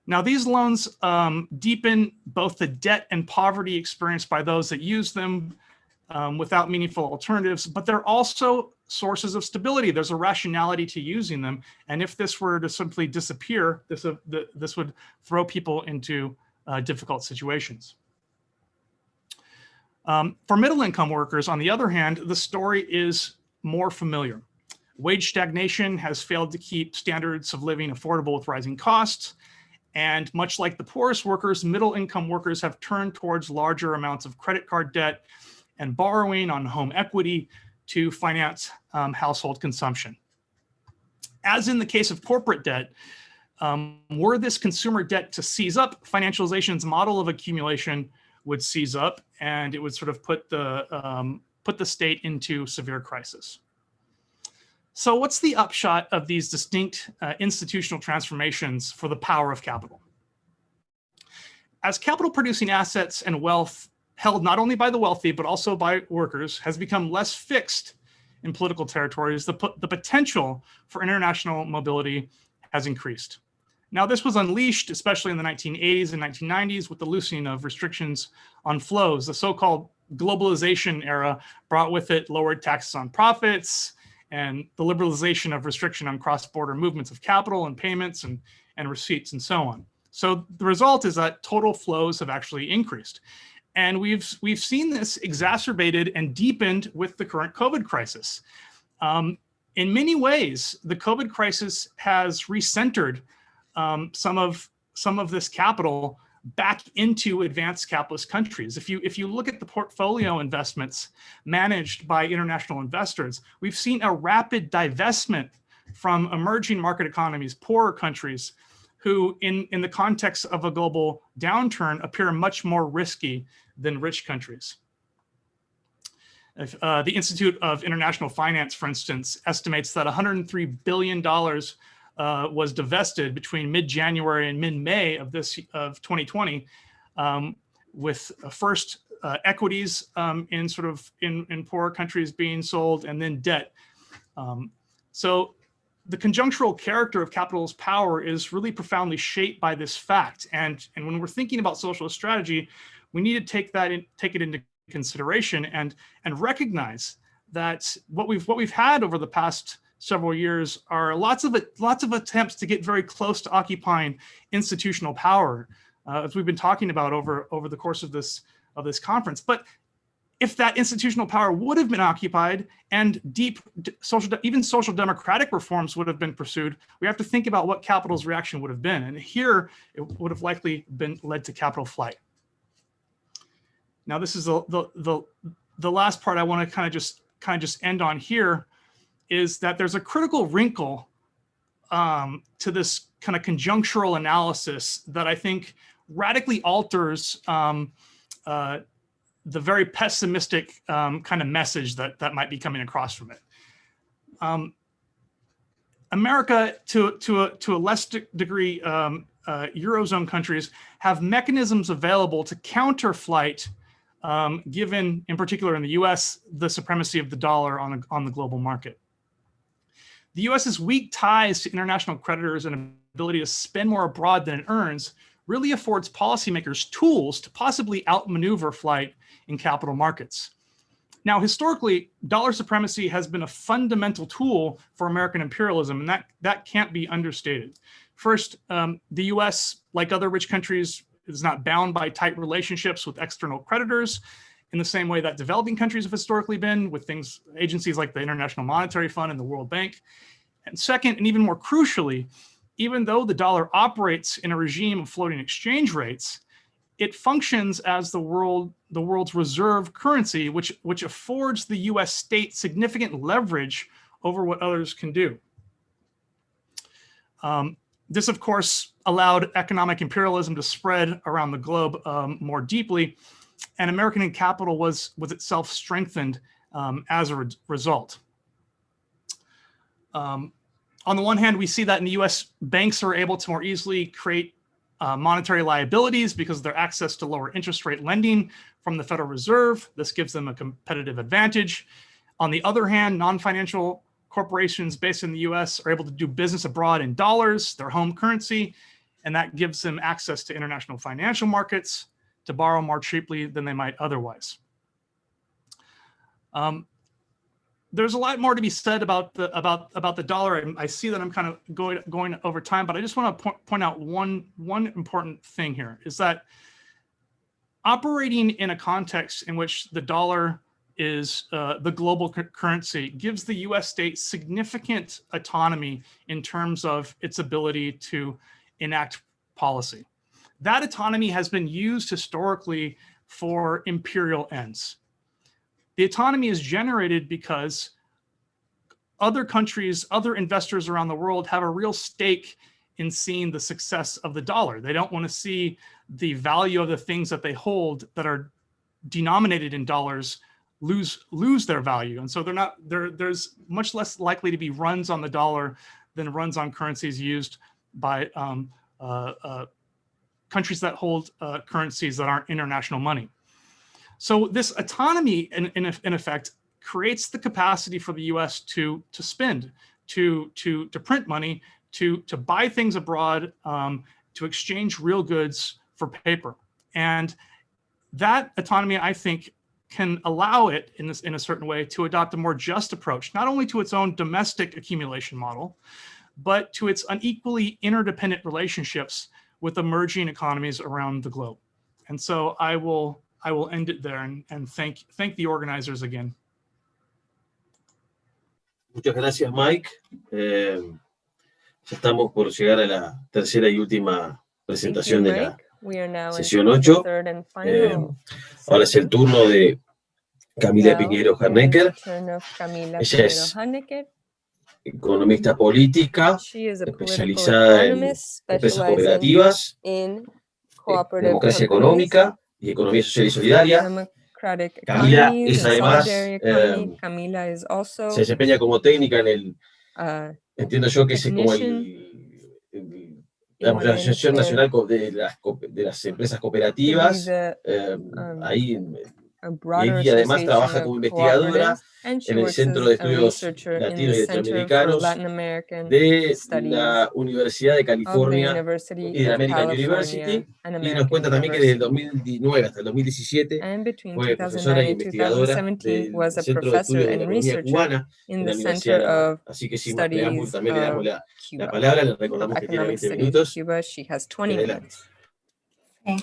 Now these loans um, deepen both the debt and poverty experienced by those that use them um, without meaningful alternatives, but they're also sources of stability. There's a rationality to using them. And if this were to simply disappear, this, uh, the, this would throw people into uh, difficult situations. Um, for middle income workers, on the other hand, the story is more familiar. Wage stagnation has failed to keep standards of living affordable with rising costs. And much like the poorest workers, middle income workers have turned towards larger amounts of credit card debt and borrowing on home equity to finance um, household consumption. As in the case of corporate debt, um, were this consumer debt to seize up, financialization's model of accumulation would seize up and it would sort of put the, um, put the state into severe crisis. So what's the upshot of these distinct uh, institutional transformations for the power of capital? As capital producing assets and wealth held not only by the wealthy, but also by workers has become less fixed in political territories, the, the potential for international mobility has increased. Now, this was unleashed, especially in the 1980s and 1990s with the loosening of restrictions on flows. The so-called globalization era brought with it lowered taxes on profits and the liberalization of restriction on cross-border movements of capital and payments and, and receipts and so on. So the result is that total flows have actually increased. And we've, we've seen this exacerbated and deepened with the current COVID crisis. Um, in many ways, the COVID crisis has recentered um, some of some of this capital back into advanced capitalist countries. If you if you look at the portfolio investments managed by international investors, we've seen a rapid divestment from emerging market economies, poorer countries, who in, in the context of a global downturn appear much more risky than rich countries. If, uh, the Institute of International Finance, for instance, estimates that $103 billion uh, was divested between mid-January and mid-May of this of 2020, um, with first uh, equities um, in sort of in, in poorer countries being sold and then debt. Um, so the conjunctural character of capital's power is really profoundly shaped by this fact. And, and when we're thinking about socialist strategy, we need to take that in, take it into consideration and and recognize that what we've what we've had over the past several years are lots of lots of attempts to get very close to occupying institutional power, uh, as we've been talking about over over the course of this of this conference. But if that institutional power would have been occupied and deep social, even social democratic reforms would have been pursued, we have to think about what capital's reaction would have been. And here it would have likely been led to capital flight. Now, this is the, the, the, the last part I want to kind of just kind of just end on here is that there's a critical wrinkle um, to this kind of conjunctural analysis that I think radically alters um, uh, the very pessimistic um, kind of message that, that might be coming across from it. Um, America, to, to, a, to a less de degree, um, uh, Eurozone countries have mechanisms available to counter flight, um, given, in particular in the US, the supremacy of the dollar on, a, on the global market. The US's weak ties to international creditors and ability to spend more abroad than it earns really affords policymakers tools to possibly outmaneuver flight in capital markets. Now, historically, dollar supremacy has been a fundamental tool for American imperialism, and that, that can't be understated. First, um, the US, like other rich countries, is not bound by tight relationships with external creditors in the same way that developing countries have historically been with things, agencies like the International Monetary Fund and the World Bank. And second, and even more crucially, even though the dollar operates in a regime of floating exchange rates, it functions as the world the world's reserve currency, which which affords the U.S. state significant leverage over what others can do. Um, this, of course, allowed economic imperialism to spread around the globe um, more deeply, and American capital was was itself strengthened um, as a re result. Um, on the one hand, we see that in the US, banks are able to more easily create uh, monetary liabilities because of their access to lower interest rate lending from the Federal Reserve. This gives them a competitive advantage. On the other hand, non-financial corporations based in the US are able to do business abroad in dollars, their home currency, and that gives them access to international financial markets to borrow more cheaply than they might otherwise. Um, there's a lot more to be said about the about about the dollar. I, I see that I'm kind of going going over time, but I just want to point, point out one one important thing here is that operating in a context in which the dollar is uh, the global currency gives the U.S. state significant autonomy in terms of its ability to enact policy. That autonomy has been used historically for imperial ends. The autonomy is generated because other countries, other investors around the world have a real stake in seeing the success of the dollar. They don't want to see the value of the things that they hold that are denominated in dollars lose lose their value. And so they're not there. There's much less likely to be runs on the dollar than runs on currencies used by um, uh, uh, countries that hold uh, currencies that aren't international money. So this autonomy, in, in, in effect, creates the capacity for the U.S. to to spend, to to to print money, to to buy things abroad, um, to exchange real goods for paper, and that autonomy, I think, can allow it in this in a certain way to adopt a more just approach, not only to its own domestic accumulation model, but to its unequally interdependent relationships with emerging economies around the globe. And so I will I will end it there and, and thank, thank the organizers again. Muchas gracias, Mike. Eh, ya estamos por llegar a la tercera y última presentación de la sesión 8. Eh, ahora es el turno de Camila Piñeiro Harnecker. Ella es economista política, especializada en empresas cooperativas, democracia económica y Economía Social y Solidaria. Camila es además, eh, se desempeña como técnica en el, uh, entiendo yo que es como el, el la Asociación Nacional de las, de las Empresas Cooperativas, eh, um, ahí a broader ella además association trabaja of como investigadora cooperatives, and she en el works Centro as de a Estudios researcher in Latinos the y Center for Latinoamericanos Latin American de Studies la Universidad de of the California University y de of American California University and y nos American cuenta también que desde el University. 2009 hasta el 2017 And between fue profesora 2009 y and investigadora 2017 del was a Centro de professor Estudios de la and Economía researcher Cubana in de the la Universidad Center de La Habana. of Así que sin más preámbulo Studies también le damos of la, la Cuba. palabra, le recordamos que tiene Economic 20 Studies of minutos. Cuba. She has 20 Adelante. minutes. Okay.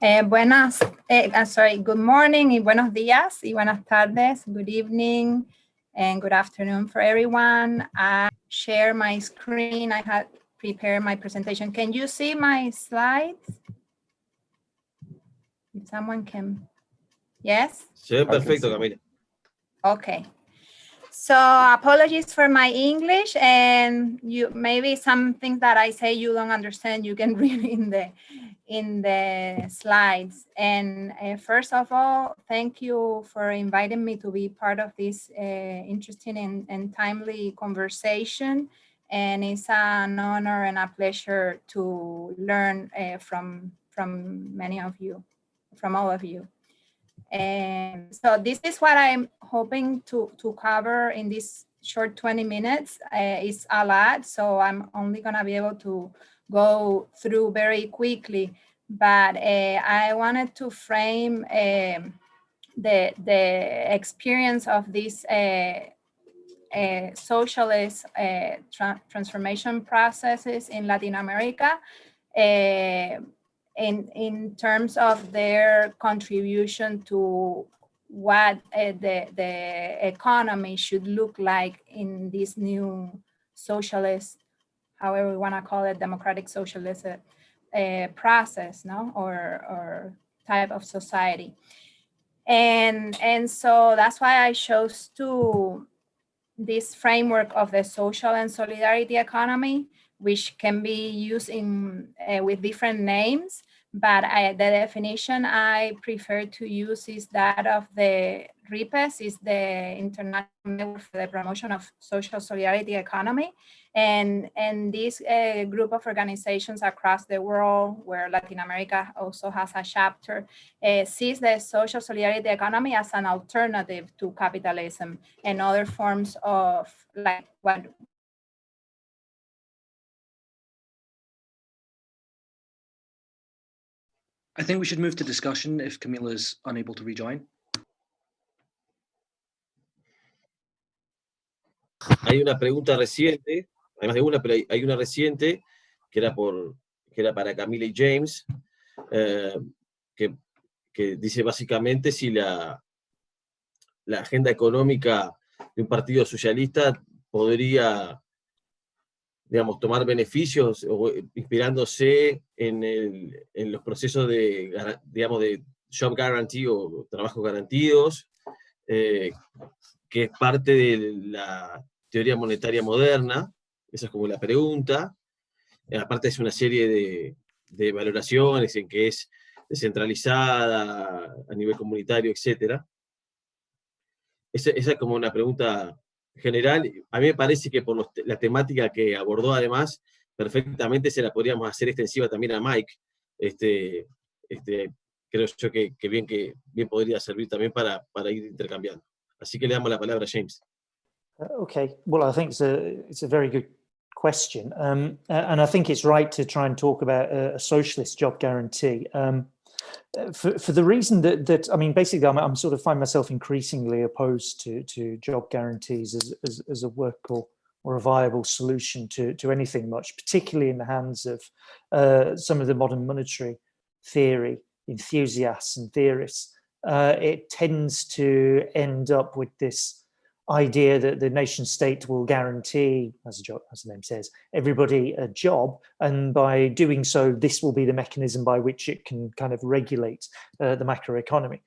Eh, buenas, eh, uh, sorry, good morning y buenos días y buenas tardes, good evening and good afternoon for everyone. I share my screen. I had prepared my presentation. Can you see my slides? If someone can, yes? Se ve perfecto, Camila. Okay. So apologies for my English and you maybe some things that I say you don't understand, you can read in the in the slides. And uh, first of all, thank you for inviting me to be part of this uh, interesting and, and timely conversation. And it's an honor and a pleasure to learn uh, from from many of you, from all of you. And so this is what I'm hoping to, to cover in this short 20 minutes. Uh, it's a lot, so I'm only gonna be able to go through very quickly. But uh, I wanted to frame um, the, the experience of these uh, uh, socialist uh, tra transformation processes in Latin America uh, in, in terms of their contribution to what uh, the, the economy should look like in this new socialist, however we want to call it, democratic socialist uh, process, no, or, or type of society. And, and so that's why I chose to this framework of the social and solidarity economy, which can be used in uh, with different names, but I, the definition I prefer to use is that of the RIPESS, is the International for the Promotion of Social Solidarity Economy. And, and this uh, group of organizations across the world, where Latin America also has a chapter, uh, sees the social solidarity economy as an alternative to capitalism and other forms of like what I think we should move to discussion if Camila's unable to rejoin. Hay una pregunta reciente, además de una, pero hay una reciente que era, por, que era para Camila y James, eh, que, que dice básicamente si la, la agenda económica de un partido socialista podría, digamos, tomar beneficios o inspirándose en, los procesos de, digamos, de job guarantee o trabajos garantidos, eh, que es parte de la teoría monetaria moderna, esa es como la pregunta. Eh, Aparte es una serie de, valoraciones en que es descentralizada a nivel comunitario, etc. Esa es como una pregunta general. A mí me parece que por la temática que abordó además, perfectamente se la podríamos hacer extensiva también a Mike. Este, este, creo yo que, bien, que bien podría servir también para, para ir intercambiando. Así que le damos la palabra a James. Uh, Okay, well, I think it's a it's a very good question, um, and I think it's right to try and talk about a, socialist job guarantee. Um, for, for the reason that, that I mean, basically, I'm, I'm sort of find myself increasingly opposed to to job guarantees as, as, as a work or, or a viable solution to, to anything much, particularly in the hands of uh, some of the modern monetary theory enthusiasts and theorists. Uh, it tends to end up with this idea that the nation state will guarantee, as, job, as the name says, everybody a job. And by doing so, this will be the mechanism by which it can kind of regulate uh, the macroeconomy.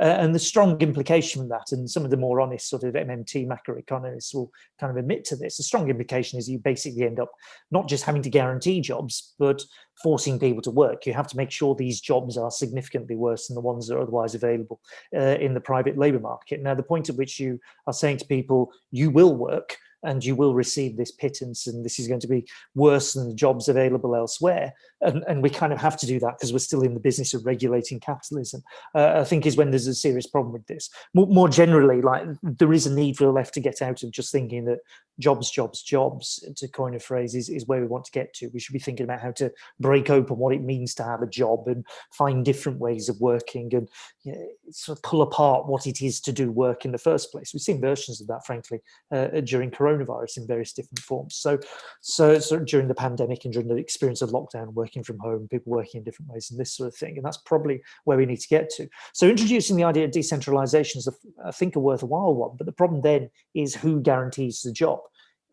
Uh, and the strong implication from that, and some of the more honest sort of MMT macroeconomists will kind of admit to this, the strong implication is you basically end up not just having to guarantee jobs, but forcing people to work. You have to make sure these jobs are significantly worse than the ones that are otherwise available uh, in the private labour market. Now, the point at which you are saying to people, you will work, and you will receive this pittance and this is going to be worse than the jobs available elsewhere. And, and we kind of have to do that because we're still in the business of regulating capitalism, uh, I think is when there's a serious problem with this. More, more generally, like there is a need for the left to get out of just thinking that jobs, jobs, jobs, to coin a phrase, is, is where we want to get to. We should be thinking about how to break open what it means to have a job and find different ways of working and you know, sort of pull apart what it is to do work in the first place. We've seen versions of that, frankly, uh, during coronavirus in various different forms. So, so, so during the pandemic and during the experience of lockdown, working from home, people working in different ways and this sort of thing. And that's probably where we need to get to. So introducing the idea of decentralization is, I think, a worthwhile one. But the problem then is who guarantees the job?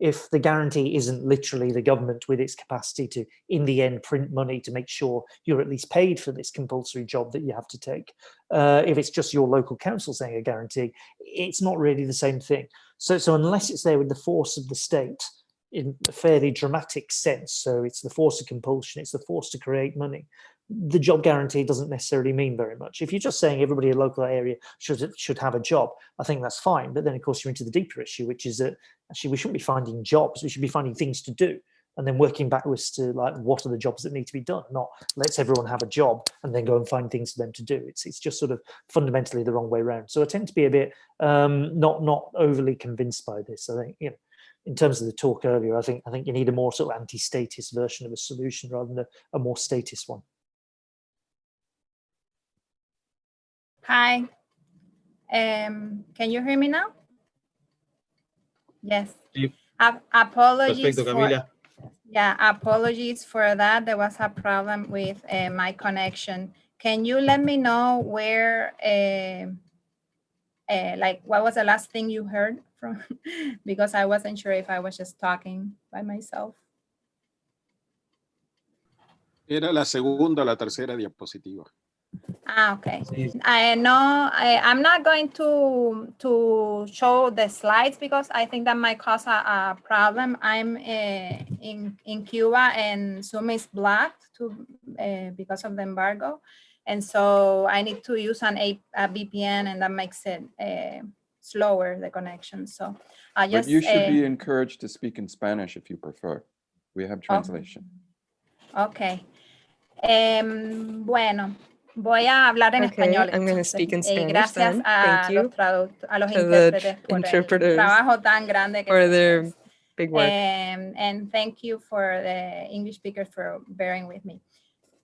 if the guarantee isn't literally the government with its capacity to, in the end, print money to make sure you're at least paid for this compulsory job that you have to take. Uh, if it's just your local council saying a guarantee, it's not really the same thing. So, so unless it's there with the force of the state in a fairly dramatic sense, so it's the force of compulsion, it's the force to create money, the job guarantee doesn't necessarily mean very much. If you're just saying everybody in a local area should should have a job, I think that's fine. But then, of course, you're into the deeper issue, which is that actually we shouldn't be finding jobs. We should be finding things to do and then working backwards to like what are the jobs that need to be done not let's everyone have a job and then go and find things for them to do it's it's just sort of fundamentally the wrong way around so i tend to be a bit um not not overly convinced by this i think you know in terms of the talk earlier i think i think you need a more sort of anti-statist version of a solution rather than a, a more statist one Hi. Um, can you hear me now? Yes. Sí. Apologies for, Camila. Yeah, apologies for that. There was a problem with uh, my connection. Can you let me know where, uh, uh, like, what was the last thing you heard from? because I wasn't sure if I was just talking by myself. Era la segunda la tercera diapositiva. Ah, okay. I know I, I'm not going to to show the slides because I think that might cause a, a problem. I'm uh, in in Cuba and Zoom is blocked to uh, because of the embargo, and so I need to use an a, a VPN, and that makes it uh, slower the connection. So I But you should be encouraged to speak in Spanish if you prefer. We have translation. Okay. Em, bueno, voy a hablar en Okay, español. I'm entonces. speak in Spanish gracias then. a Thank you los, traduct- a los intérpretes por el trabajo tan grande que hace. big work. Um, and thank you for the English speakers for bearing with me.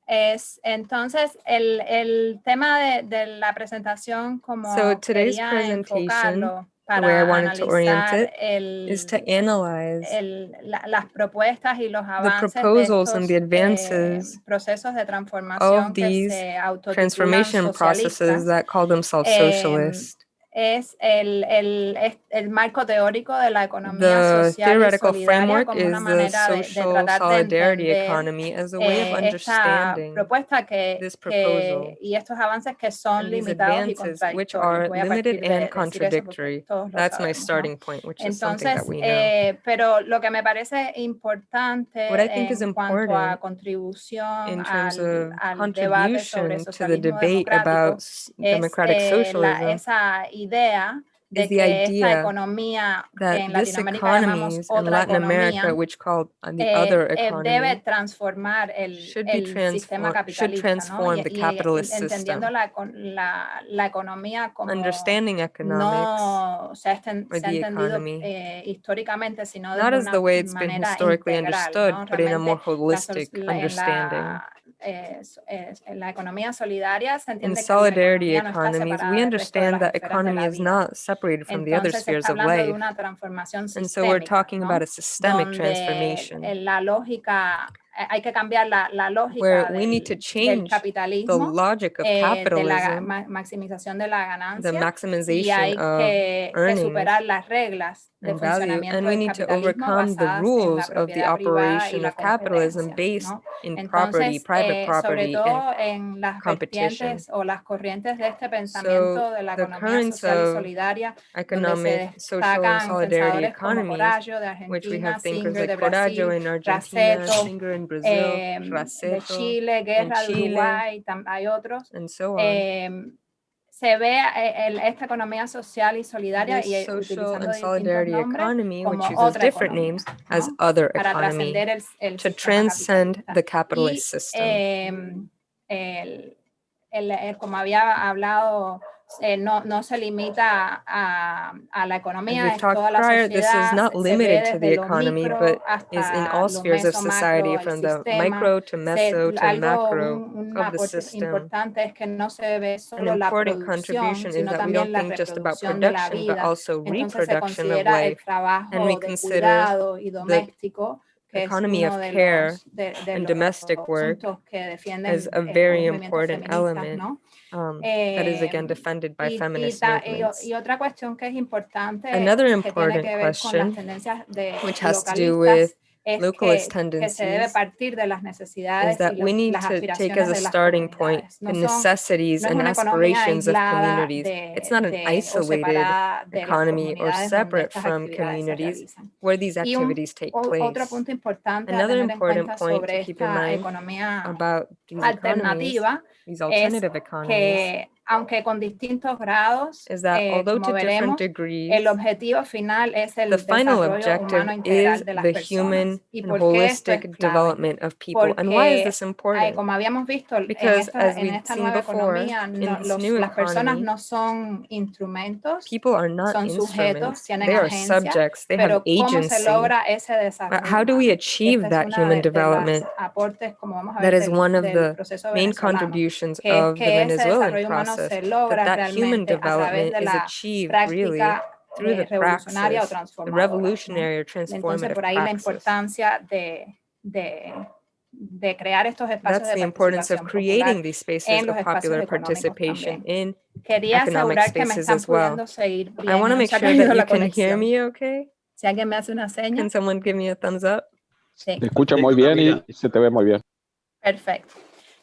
Es, entonces, el, el tema de, de la presentación, como So today's presentation, enfocarlo way I wanted to orient it el, is to analyze el- la- las propuestas y los avances de proposals and estos, the eh, advances procesos de transformación of que these se transformation processes that call themselves Em, socialist. Es el, el, es el marco teórico de la economía The social y theoretical solidaria framework como is una manera de, de tratar de solidarity entender economy as a way of eh, esta propuesta que, this que- proposal y estos avances que son limitados y contradictorios. Voy a partir de- eso contradictory. todos That's my starting point, which is something that we know. eh, pero lo que me parece importante What I think is en cuanto a important contribución al, debate sobre contribution to the socialismo democrático about es democratic eh, la- socialism esa idea de is the que esta idea economía que that en this Latinoamérica llamamos in otra Latin America, economía, which called uh, the eh, other eh, economy, debe transformar el, should be el sistema capitalista, transform ¿no? the Y- y- capitalist entendiendo system. la, la, la economía como understanding economics no se ha, esten- or se ha the entendido economy, eh, históricamente, sino de not as una the way it's been manera historically integral, understood, ¿no? but in a more Realmente la, holistic la- understanding. la, eh, eh, la economía solidaria se In entiende solidarity economies, we del resto de understand that economy is not separated from the other spheres of life. And so we're talking ¿no? about a systemic donde transformation la lógica, hay que cambiar la, la lógica where we need to change the logic of eh, de la capitalism, ma- maximización de la the ganancia, y hay maximization of que, que earnings superar las reglas de and value, and we need to overcome the basadas en la rules of the propiedad privada y operation of capitalism based ¿no? in property, Entonces, private eh, property, and competition. vertientes o las corrientes de este pensamiento de la the currents of solidaria, donde se economic, social, and solidarity economies, which we have thinkers like Coraggio in Argentina, Razeto, Singer in Brazil, de Razeto, Chile, Guerra de Chile, Uruguay, and so on. Se ve eh, el- esta economía social y solidaria y eh, social and solidarity economy, which uses different economía, names as ¿no? other economy, el, el to transcend capitalista. the Y, capitalist system. em, el- el- el- como había hablado, eh, no, no se limita a, a la economía, we've es toda talked la prior, this is not se- se ve limited to the economy, micro but is in all spheres of society, macro, from the sistema. micro to meso to algo, macro un, of the system. importante es que no se ve An solo la important producción, contribution is that we don't la think just about reproducción de la production, but also Entonces reproduction of life, trabajo we consider cuidado y doméstico, que es economy of care and domestic work asuntos que defienden as a eh, very important element ¿no? Um, that is again defended by y, y feminist y movements. y otra cuestión que es importante Another que tiene important que ver con las question, de which has to do with es localist que, que se debe tendencies, partir de las necesidades is that y we need las to take as a starting point the No son- necessities no and aspirations of communities. de- It's not an isolated separada de las economy or separate from communities where these Y un- activities take place. punto Another important point to keep in mind About these economies, these alternative economies, aunque con distintos grados, is that eh, although to different degrees, el objetivo final es el the final objective is the personas. human and esto es holistic development of people. And why is this important? como habíamos visto, Because esta, as we've seen before, economía, in no- this los- new economy, no son instrumentos, People are not son sujetos, instruments, tienen they are agencia, subjects, they pero have ¿cómo se agency. logra ese But how do we achieve Esta that human de- de development? aportes, como vamos a ver, is one of the main contributions que of the que Venezuelan humano process, that that human realmente a través development is achieved really through the revolucionaria o praxis, the revolutionary or Entonces, transformative por ahí la importancia de, de, de crear estos espacios That's de the importance of creating these spaces of popular económicos participation in Quería economic asegurar que me spaces as well. pudiendo seguir bien. I want to make sure that you can hear me okay. Si alguien me hace una seña, Can someone give me a thumbs up? sí, Te escucha muy bien y, y se te ve muy bien. perfecto.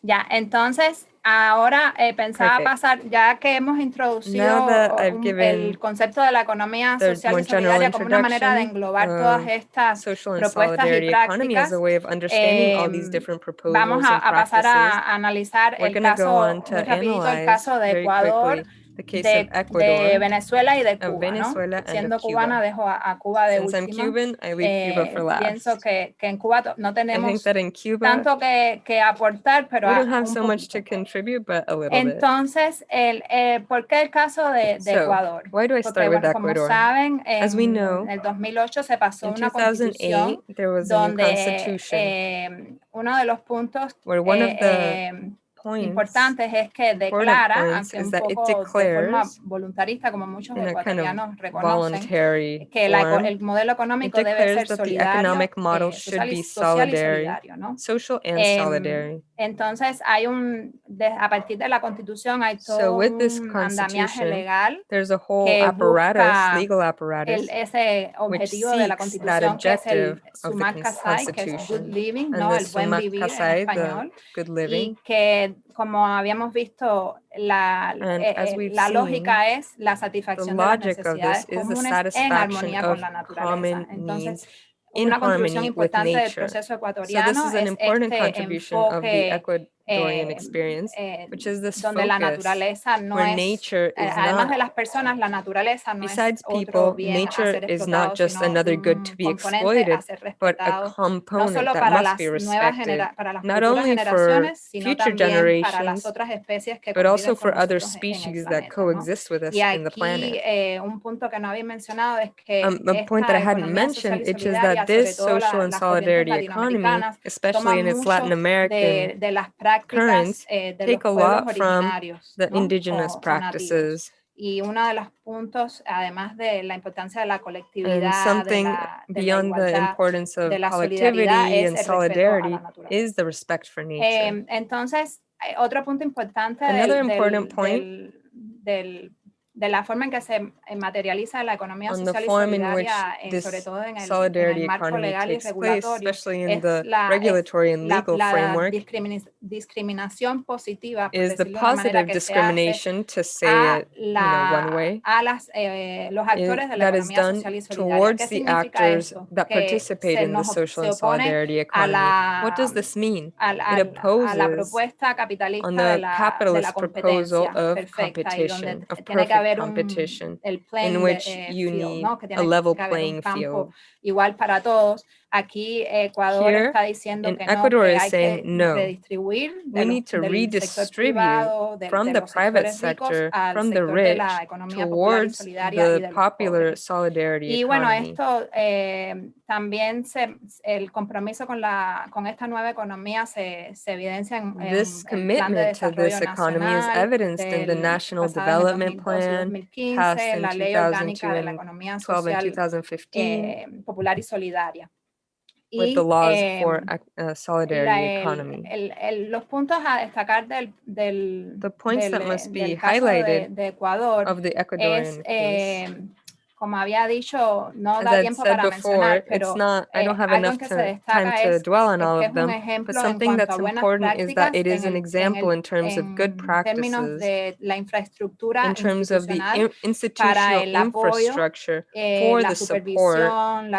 Ya, entonces, ahora eh, pensaba Perfect. pasar, ya que hemos introducido Now that I've un- given el concepto de la economía the social more y general solidaria como una manera de introduction englobar todas of estas Social and propuestas y solidarity economy as prácticas, a way of understanding all these em, different proposals Vamos a, and a pasar practices. a analizar We're el going to go caso, on to muy rapidito, el analyze caso de very Ecuador, quickly the case de, of Ecuador. de Venezuela y de Cuba, Venezuela ¿no? Siendo Cuba. cubana, dejo a, a Cuba de Since I'm. Cuban, I leave Cuba Eh, for last. pienso que, que en Cuba no tenemos Cuba, tanto que, que aportar, pero we don't have so much to contribute, but a little. Entonces, el, eh, ¿por qué el caso de, de So, Ecuador? Why do I Porque, start with bueno, como saben, As we en know, el 2008 se pasó In una 2008, constitución there was donde eh, uno de los puntos where one of the eh, points importantes es que declara, aunque un poco de forma voluntarista, como muchos ecuatorianos reconocen, que la el modelo económico debe ser solidario, eh, social y- social y solidario, ¿no? social and solidary. Entonces, hay un, de- a partir de la Constitución hay So todo this un andamiaje legal, There's a whole que apparatus, busca legal apparatus, el, ese objetivo de la Constitución, que es el Sumac Kasai, que es Good Living, ¿no? El buen vivir en español. good y living. Que como habíamos visto la, And eh, as eh, we've la seen, lógica es la The satisfacción de las logic of necesidades this is the comunes en satisfaction armonía con of la naturaleza. common Entonces, needs in una contribución harmony with importante del nature. proceso So ecuatoriano this is an es important este contribution of the enfoque Eh, experience, eh, which is this donde la focus naturaleza no where es nature eh, is además de not, las personas, la naturaleza no besides es people, nature is not just another good to be exploited, but a respetado, no component that must be respected, genera para las not only for future generations, las otras especies que but also for other nosotros en el species that coexist with us in the planet. un punto que no había es que Um, a point that I hadn't mentioned, which is that this social and solidarity economy, especially in its Latin American de, de las prácticas currents, eh, take a lot from the indigenous o- o nativos. practices. Y uno de los puntos, además de la importancia de la And colectividad, de something la, de la beyond the importance of de la solidaridad collectivity es and el respeto a la solidarity is the respect for nature. Eh, entonces, otro punto importante Another del- important point del- del de la forma en que se eh, materializa la economía social y form in which solidaria, eh, sobre todo en el, en el marco economy legal y takes place, es the la- regulatory and legal la framework, discrimini- discriminación positiva, por is the decirlo de una manera, positive hace discrimination, to say a, it, you know, one way, a las, eh, los actores de la economía social y solidaria. ¿Qué the significa actors eso? that Que participate se in the social and opone solidarity a economy. What does this mean? al- It al- a la opposes propuesta capitalista on de the la, de la capitalist proposal competencia of perfecta y donde competition, of tiene que perfect un, competition, el in which eh, you field, need ¿no? a level un playing field. Igual para todos. Aquí Ecuador Here, está diciendo que no, Ecuador que hay que no. redistribuir de We los- need to del sector privado, de, from de the private sector, al from the sector de rich, la economía popular y solidaria y de the los popular solidarity Y bueno, economy. esto eh, también se, el compromiso con, la, con esta nueva economía se, se evidencia en, el plan de desarrollo nacional in the del- National Development 2012 y Plan 2015, passed in la ley orgánica de la 2002 economía 12 and social 2015 eh, popular y solidaria. with Y, the laws for em, ec- uh, la- solidarity el- economy. el- el- los puntos a destacar del, del, The points del, that must eh, be de, highlighted de Ecuador Of the Ecuadorian es, eh, como había dicho, no As da tiempo said para before, mencionar, pero it's not, I eh, don't have algo enough time to dwell on all of them, but something that's important is that it is an example el- in terms of good practices, de la infraestructura in terms of the in- institutional el apoyo, infrastructure eh, for the support,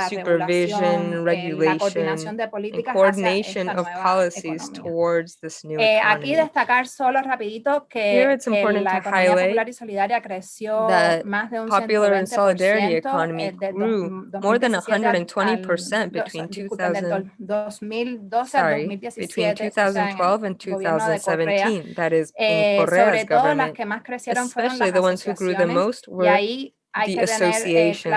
supervision, eh, la regulation, coordinación de and políticas hacia coordination of policies economía. towards this new Eh, aquí economy. destacar solo rapidito Here que, it's que important la to highlight solidaria creció that más de un popular and solidarity 120% economy eh, grew more than 120% between dos- disculpen, del 2000 2012 sorry, between 2017, o sea, en el 2012 and gobierno de Correa. 2017, that is Eh, in Correa's todo las government, que más crecieron fueron las especially the ones who grew the most were the eh, associations.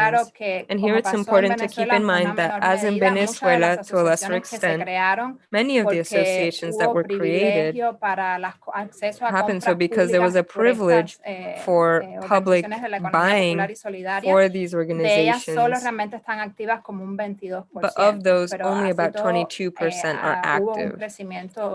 And here it's important to keep in mind that as in medida, muchas de Venezuela, to a lesser asociaciones que se extent, many of the associations that were created privilegio para las co- acceso a happened so because there was a públicas por estas, privilege eh, for eh, public organizaciones de la economía buying for these De ellas solo organizations, realmente están activas como un 22%. but of those, only about 22% eh, are ah, active.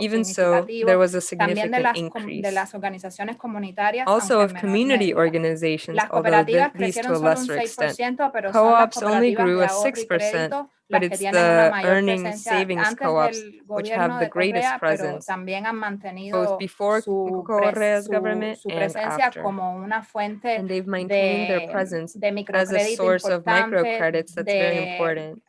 Even so, there was a significant increase. de las organizaciones comunitarias, Also of community organizations, although cooperativas th- to a lesser extent. 6%, pero son las Co-ops only grew de a 6%, but it's the earning savings co-ops which have the greatest presence, both before Correa's government and after. como una fuente And they've maintained their presence as a source of microcredits that's very important.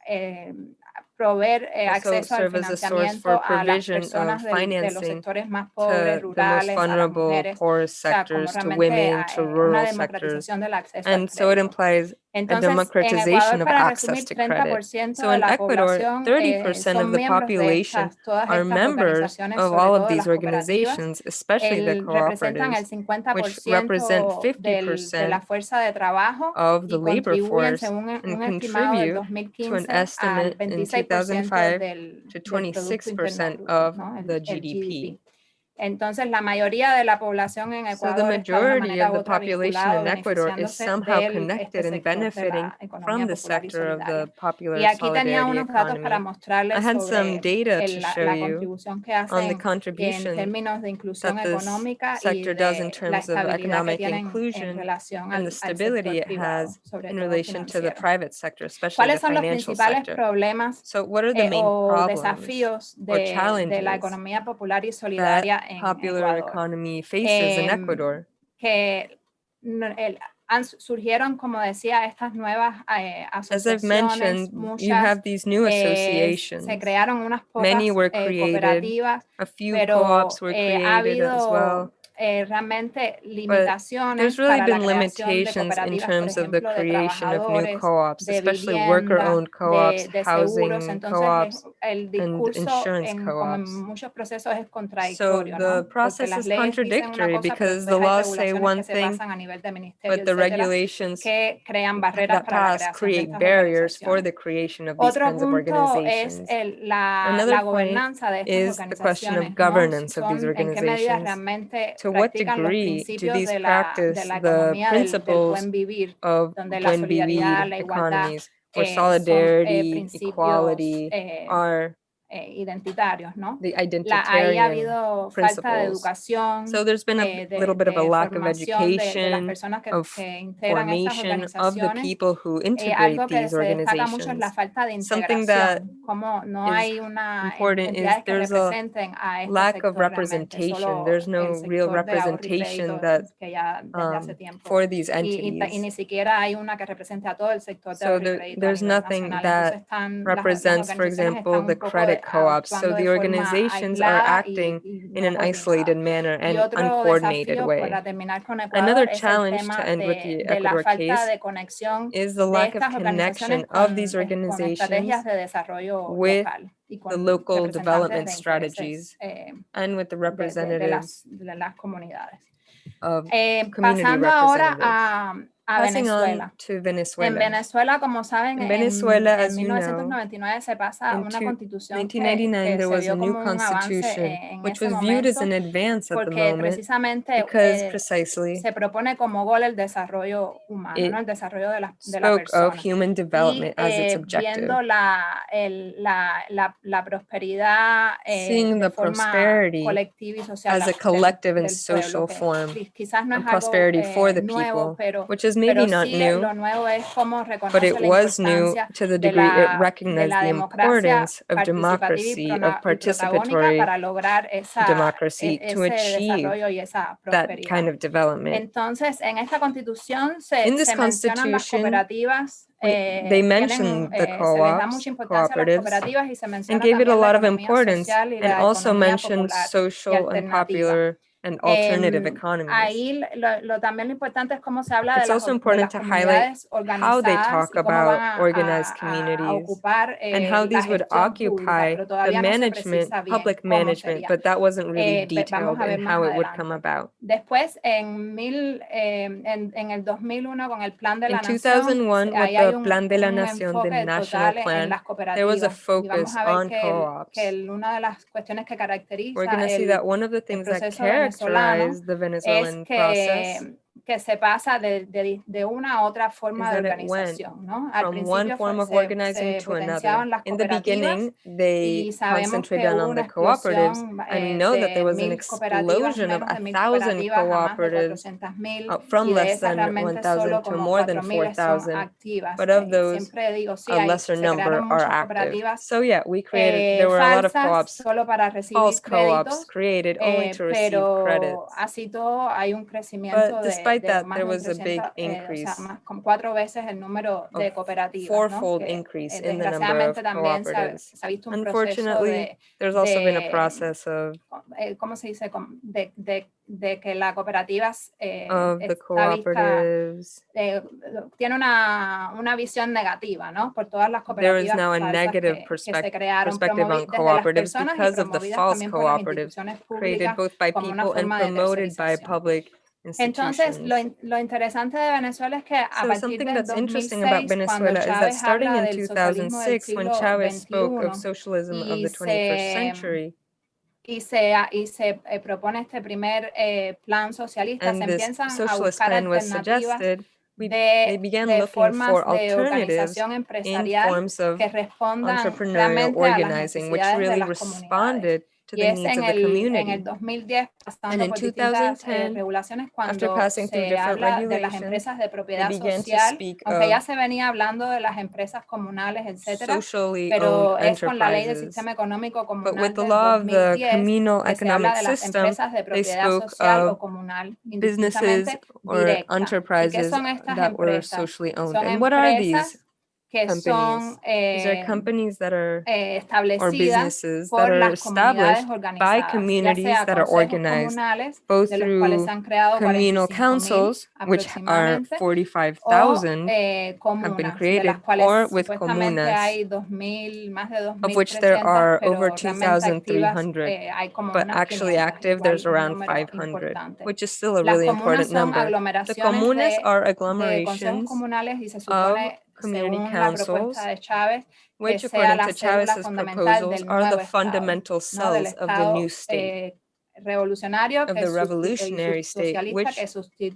Proveer eh, Also acceso al serve as a source financiamiento for a las provision of personas del- de los financing sectores más to pobres, the most rurales, a las vulnerable, mujeres. poorest O sea, como sectors, to women, to eh, una rural sectors. del acceso al And so it implies Entonces, en democratization Ecuador, of access to credit. 30% So in Ecuador, 30% eh, of the population estas, are members of all of these organizations, especially the El- representan el cooperatives, which represent 50% del- de la 50% fuerza de trabajo of the labor force un and contribute to an estimate in 2005 del, to del Producto Interno 26% of ¿no? The el GDP. Entonces, la mayoría de la población en So the Ecuador está de una majority manera of the population in Ecuador is somehow connected and benefiting from the sector of the popular Y aquí tenía unos datos para economy. mostrarles I had sobre some data to el- la, show la you contribución que on the en contribution términos de inclusión that económica y sector does in la terms of economic inclusion and al, the stability it has in relation to the private sector, especially the ¿Cuáles son los financial sector. problemas So what are the eh, main problems desafíos or challenges de la economía popular y solidaria en popular Ecuador? economy faces in Ecuador? que el- han- surgieron, como decía, estas nuevas eh, As I've asociaciones, mentioned, you have these new eh, associations. se crearon unas pocas Many were eh, created, cooperativas, A few pero co-ops were eh, ha created as well. Eh, realmente limitaciones There's really para been limitations in terms of the creation of new co-ops, especially worker-owned co-ops, housing co-ops. discurso, insurance en, como en co-ops. muchos procesos, es So the process is leyes dicen una contradictory because the laws say one thing, basan a nivel de ministerio, but the regulations que crean barreras that pass create barriers for the creation of these kinds of organizations. Another point gobernanza de estas is the question of governance of these Son en qué medida organizations. realmente To what degree do these de la, de practice the economía del, del principles buen vivir, of donde la when solidaridad, we la igualdad economies, where eh, eh, solidarity, equality eh, are eh, identitarios, ¿no? the La- ahí ha habido falta de principles. educación, So there's been a eh, de, little bit of a lack of formación de- de, education, que, of que formation of the people who Eh, integrate algo que these se mucho es la organizations. falta de Something that como no is hay una important is there's a lack of representation. There's no real sector de ahorro y representation that que ya desde hace um, for these Y, y y entities. ni siquiera hay una que represente a todo el sector de So there- there's nothing that están- las- las represents, for example, the credit co-ops. So the organizations are acting in an isolated manner and uncoordinated way. para terminar con Ecuador Another challenge to end with the Ecuador case is the lack of connection of these organizations with the local development strategies eh, and with the representatives las, de las comunidades. of Eh, community representatives. A, Venezuela. to En Venezuela. Venezuela, como saben, en, Venezuela, en as you know, 1999 se pasa una constitución que, 1999, que se vio como un avance en which ese was viewed as momento, an advance at the porque moment precisamente because eh, precisely se propone como gol el desarrollo humano, ¿no? el desarrollo de la, de la persona. of human development y eh, viendo la, el- la, la, la prosperidad eh, de the forma colectiva y social as a del- collective and del pueblo, social que form qui- quizás no es algo eh, for the nuevo, people, pero, which is maybe not sí new, lo nuevo es cómo but it was new to the degree la, it recognized the importance of democracy, of participatory esa, democracy e- to achieve desarrollo y esa that kind of development. Entonces, en se, In this se mencionan las constitution, eh, they mentioned the eh, se les da co-ops, mucha importancia a las cooperatives, cooperativas y se menciona and gave it a lot of importance and also mentioned social and popular and alternative Em, economies. Ahí lo, lo- también lo importante es cómo se habla de It's las, also de important las to highlight how they talk about a, organized a- a communities ocupar eh, and how these would gestión pública, occupy the todavía no management, public management, but that wasn't really Eh, detailed in how it would come about. Después, en, mil, eh, en, en el 2001, con el Plan de la In Nación, 2001, with the Plan de la Nación, the national plan, there was a cooperativas. Y vamos focus on co-ops. que el- una de las cuestiones que caracteriza We're going to see that one of the things that venezolano. the es Venezuelan que, process que se pasa de, de, de una a otra forma is de that it went organización. ¿no? Al from principio one fue- form of se, organizing se to potenciaban another. las In the cooperativas beginning, they y sabemos concentrated que hubo on una the cooperatives, explosión and we eh, know that de there was an mil cooperativas, explosion of menos de a mil thousand cooperativas a más de cooperatives 400.000 uh, from y de less esas than realmente solo 1,000 to como more than 4.000 son 4,000. activas. But of Eh, those, siempre digo, sí, a hay, lesser se number crearon are muchas active. cooperativas So yeah, we created, eh, there were a lot of falsas co-ops, solo para recibir false co-ops créditos, created only eh, to receive pero credits. así todo hay un crecimiento But de, despite de that, there was a big 300, eh, o sea, increase más, como cuatro veces el número de cooperativas, ¿no? fourfold que increase eh, in the number of se ha, cooperatives. se ha Unfortunately, de, there's also been a process of eh, ¿cómo se dice? De, de, de que la cooperativa eh, está vista, eh, tiene una, una visión negativa, ¿no? Por todas las There is cooperativas now a negative que, que se crearon perspective promovi- on desde las cooperatives because of the promovidas false cooperatives created both by people and promoted by public Entonces, lo, lo interesante de Venezuela es que a So partir something del that's interesting about 2006, cuando Venezuela is that Chávez starting habla in del socialismo del 2006, when Chavez spoke of socialism of y the 21st se- century, y se, y se eh, propone este primer eh, plan socialista, and se empiezan a buscar alternativas suggested, we, de, they began de looking formas for de alternatives organización in empresarial forms of que respondan entrepreneurial realmente a las organizing, which really responded to Y the es needs en of the el, en community. el 2010, pasando And in por distintas eh, 2010, regulaciones, after cuando passing through se different habla de las regulations, empresas de propiedad began to social, speak aunque ya of se venía hablando de las empresas comunales, etcétera, socially pero owned es con la ley del enterprises. sistema económico But comunal with the del law of the 2010, communal que se habla economic de las system, empresas de propiedad spoke social o of comunal, businesses indistintamente or directa. ¿Y qué enterprises son estas that were empresas? socially owned. Son And what are these? Que companies? These are eh, companies that are eh, establecidas businesses that por las comunidades established organizadas, ya communities sea that are organized both de los cuales han creado communal councils, which are aproximadamente, o 45,000, eh, been de las created, or with comunas, hay 2.000, más de 2.300, of which there are over 2,300, eh, but actually active, there's around 500, which is still a really important number. The comunas de, are agglomerations comunales y se supone, community councils, Chávez, which according to Chavez's proposals are the Estado, fundamental cells of the new state, eh, of the revolutionary state, which que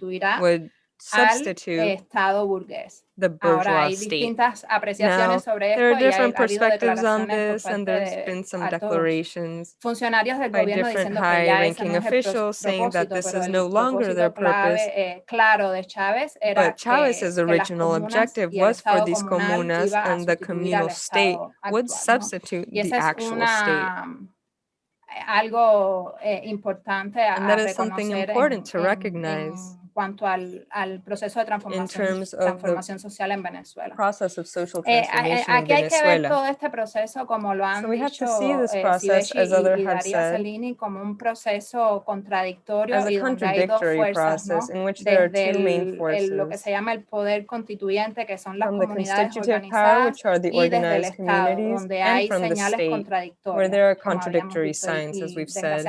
al substitute Estado burgués. the Ahora bourgeois hay state. distintas apreciaciones Now, sobre There are esto y hay, different ha perspectives on this, and there's been some declarations funcionarios del by gobierno different diciendo que ya ese high-ranking no es el pros- officials saying that this is no longer their propósito clave, purpose. eh, claro de Chávez era But Chavez's que, que las original objective was for these comunas and the communal state would actual, ¿no? substitute the actual state. una, eh, algo eh, importante a, And that is something reconocer en- important to recognize en cuanto al, al proceso de transformación, terms of the transformación social en Venezuela. Process of social Eh, a- eh, transformation in aquí hay que ver Venezuela. todo este proceso como lo han So we have to dicho see this eh, process, Sivechi as others y, y have Daria said, Cellini como un proceso contradictorio as a y donde hay dos contradictory fuerzas, ¿no? process in which there are Desde two main el- el- lo que forces. se llama el poder constituyente, que son las From the comunidades constitutive power, organizadas, which are the y desde el organized Estado, communities, donde and hay from the señales state, contradictorias. where there are como habíamos contradictory visto, y- signs, as y we've said.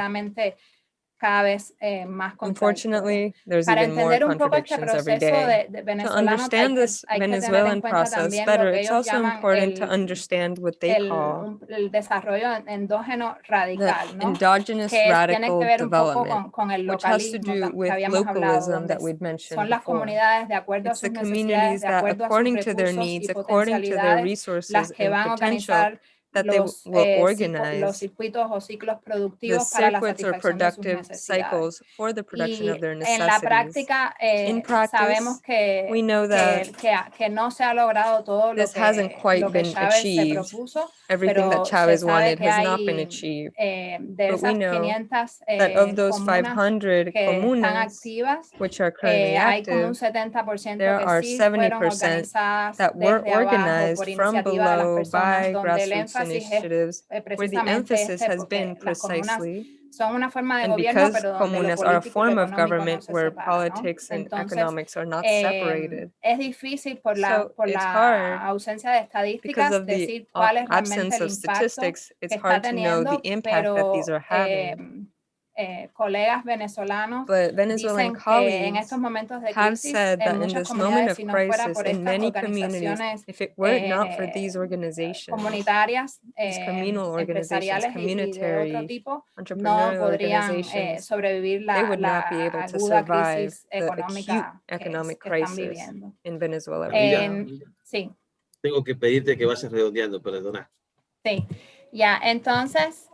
Cada vez eh, más. Unfortunately, there's Para even more un poco este contradictions every proceso de, de To venezolano, understand this hay Venezuelan process better, it's also important to understand what they el, call el desarrollo en- endógeno the radical, ¿no? endogenous que radical que ver development, con, con el which has to do with localism that we'd mentioned son las before. comunidades de acuerdo a It's sus the communities that, a according to their needs, according to their resources las que and van a potential, that they los, will eh, cico- organize los circuitos o ciclos the productivos para la circuits or satisfacción de sus productive cycles for the production Y of their en la necessities. práctica eh, In practice, sabemos que, we know that que, que, no se ha logrado todo lo this hasn't quite lo que been Chávez achieved. propuso. Everything that Chavez wanted has not been achieved. Eh, But we know 500 That eh, of those 500 que comunas, activas, which are currently eh, hay un active, there are 70% that were organized from below by grassroots initiatives, eh, where the emphasis has been precisely son una forma de And because pero donde lo comunas are a form of government where politics and economics are not eh, separated. es difícil por la, So it's hard Because of the decir cuál es realmente absence of statistics, it's hard to know the impact that these are having. Eh, eh, colegas venezolanos But Venezuelan dicen que en colleagues estos momentos de have crisis said that en in muchas this moment comunidades, of si no fuera crisis, por in estas many communities, organizaciones if it were not for eh, these organizations, comunitarias, these eh, communal organizations, empresariales y, y de otro communitary, tipo, no entrepreneurial podrían eh, organizations, sobrevivir they la, would la not be able to aguda survive crisis the acute económica que, economic que están crisis viviendo. in Venezuela. Amiga, right now. En- sí, tengo que pedirte que vayas redondeando, perdona. sí. Ya, entonces,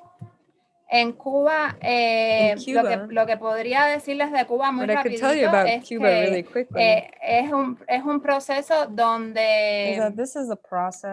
en Cuba, eh, In lo, que, Cuba, lo que podría decirles de Cuba muy rapidito es Cuba really que quickly eh, es, un, es un proceso donde,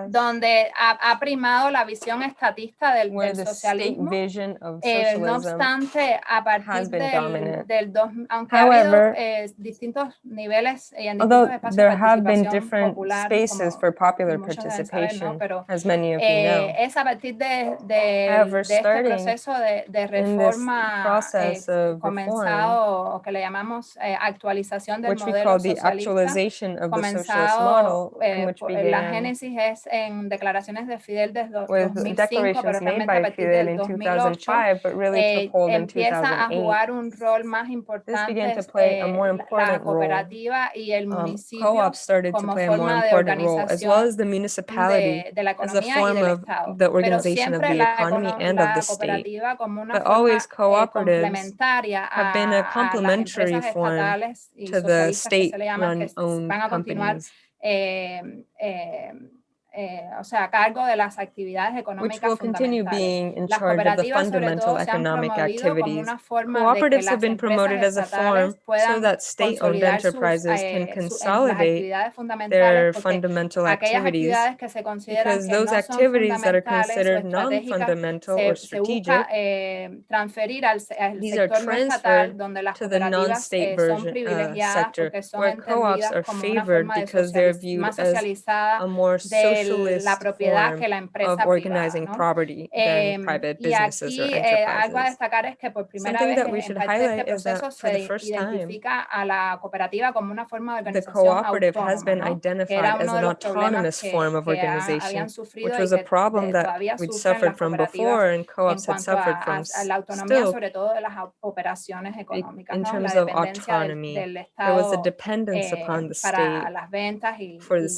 donde ha, ha primado la visión estatista del, del socialismo. Eh, no obstante, a partir del, del dos, aunque ha habido However, eh, distintos niveles y en Although distintos espacios there have been participación different popular, spaces como for popular deben saber, ¿no? participation, Pero as many of you eh, know, es a partir de, de, However, de este proceso de, de in this reforma process eh, of reform, comenzado o que le llamamos eh, actualización del which we modelo call the socialista, actualization of the socialist comenzado, model, in eh, which por- la began génesis es en declaraciones de Fidel desde do- with 2005, pero declarations made realmente a by partir Fidel del in 2008 2005, but really eh, took hold in empieza a 2008. jugar un rol más importante began to play a more eh, la- important la role. cooperativa y el Um, municipio co-ops started to como play a more forma de important role, as well as the organización municipality de, de la as a economía y form del of Estado. the Pero organization of siempre the la, economy econo- and of la the state. Cooperativa como una But always eh, cooperatives have been a a, a las complementary form to the socialistas que se le llaman, que state-run owned van a continuar companies, eh, eh, eh, o sea, a cargo de las actividades which económicas will continue being in Las charge of the fundamental todo se han economic activities. una forma de que Cooperatives have been promoted as a form so that state-owned enterprises eh, can las consolidate their fundamental activities actividades que se consideran because those activities that are considered non-fundamental or strategic eh, transferir al, se- al These are sector no estatal transferred to the non-state eh, version uh, sector, where co-ops are favored because they're viewed as a more de socialist la propiedad que la empresa of privada, organizing ¿no? property Eh, than private y businesses or aquí eh, algo a enterprises. destacar es que por primera Something vez that we en should parte de este highlight is that proceso for the se first time, identifica a la cooperativa como una forma de the organización cooperative has been identified era as an autonomous que, form of organization, which was a problem that we'd suffered from before and co-ops had suffered a- from a la autonomía, still sobre todo de las operaciones económicas, in ¿no? terms la of dependencia del, autonomy. del There was a dependence eh, upon the para state las ventas y, for the y-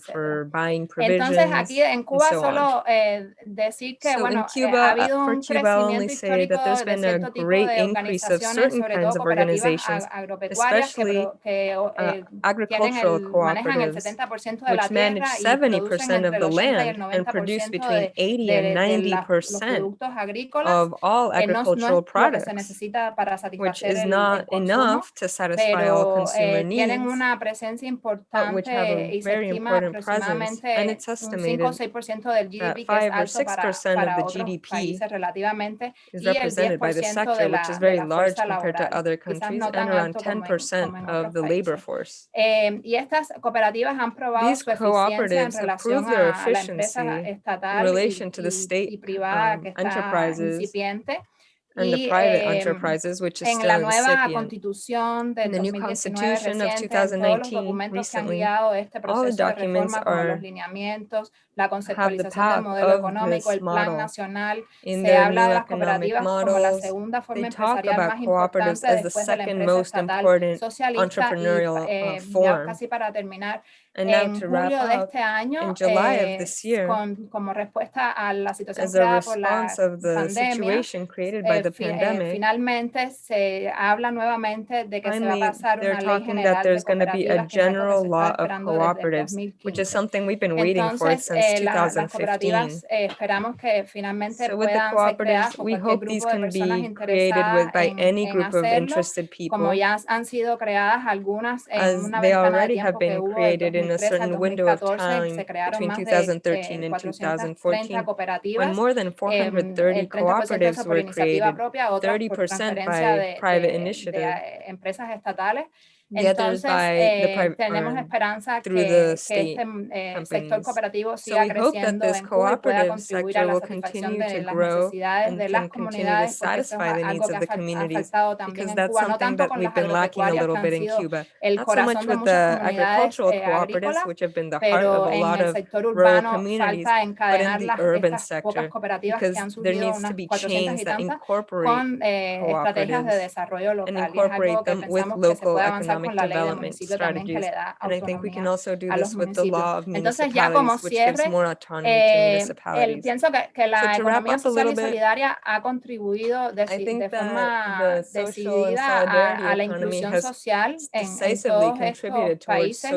for buying etc. Entonces aquí en Cuba so solo eh, decir que so bueno, eh, Cuba, ha habido un crecimiento histórico de cierto tipo de organizaciones, sobre todo cooperativas agropecuarias que, que eh, tienen el, manejan el 70% de la tierra y producen entre 80 y el 90% de, de, de products. los productos agrícolas, enough to satisfy all consumer que se necesita para satisfacer el, el consumo, pero tienen una presencia importante país very important presence, and it's estimated that 5 or 6% of the GDP is represented by the sector, which is very large compared to other countries, and around 10% of the labor force. These cooperatives have proved their efficiency in relation to the state y, y and the private enterprises, which is still la nueva in the 2019, new constitution reciente, of 2019, recently, all the documents are la conceptualización del modelo económico, el plan nacional, se habla models, como la about cooperatives as the second most important entrepreneurial eh, uh, empresa estatal and now to wrap up, in July of this year, as a response of the situation created by the pandemic, finally, they're talking that there's going to be a general law of cooperatives, which is something we've been waiting for since 2015. so with the cooperatives, we hope these can be created with, by any group of interested people, as they already have been created in a certain window of time between 2013 and 2014, when more than 430 cooperatives were created, 30% by private initiative. Entonces, eh, tenemos esperanza que, que este mm, eh, sector cooperativo siga so creciendo en Cuba y pueda contribuir a la satisfacción de las necesidades de las comunidades, porque eso es algo que ha afectado también en Cuba, no tanto con las agropecuarias que han sido el corazón de muchas comunidades eh, agrícolas, pero en el sector urbano falta encadenar las, estas pocas cooperativas que han surgido unas 400 y tantas con eh, estrategias de desarrollo local, y es algo que pensamos que se puede avanzar con la ley del municipio también que le da autonomía a los municipios. Entonces ya como cierre, eh, el, pienso que, la economía social solidaria bit, ha contribuido de forma decidida a, a, la inclusión social en, estos países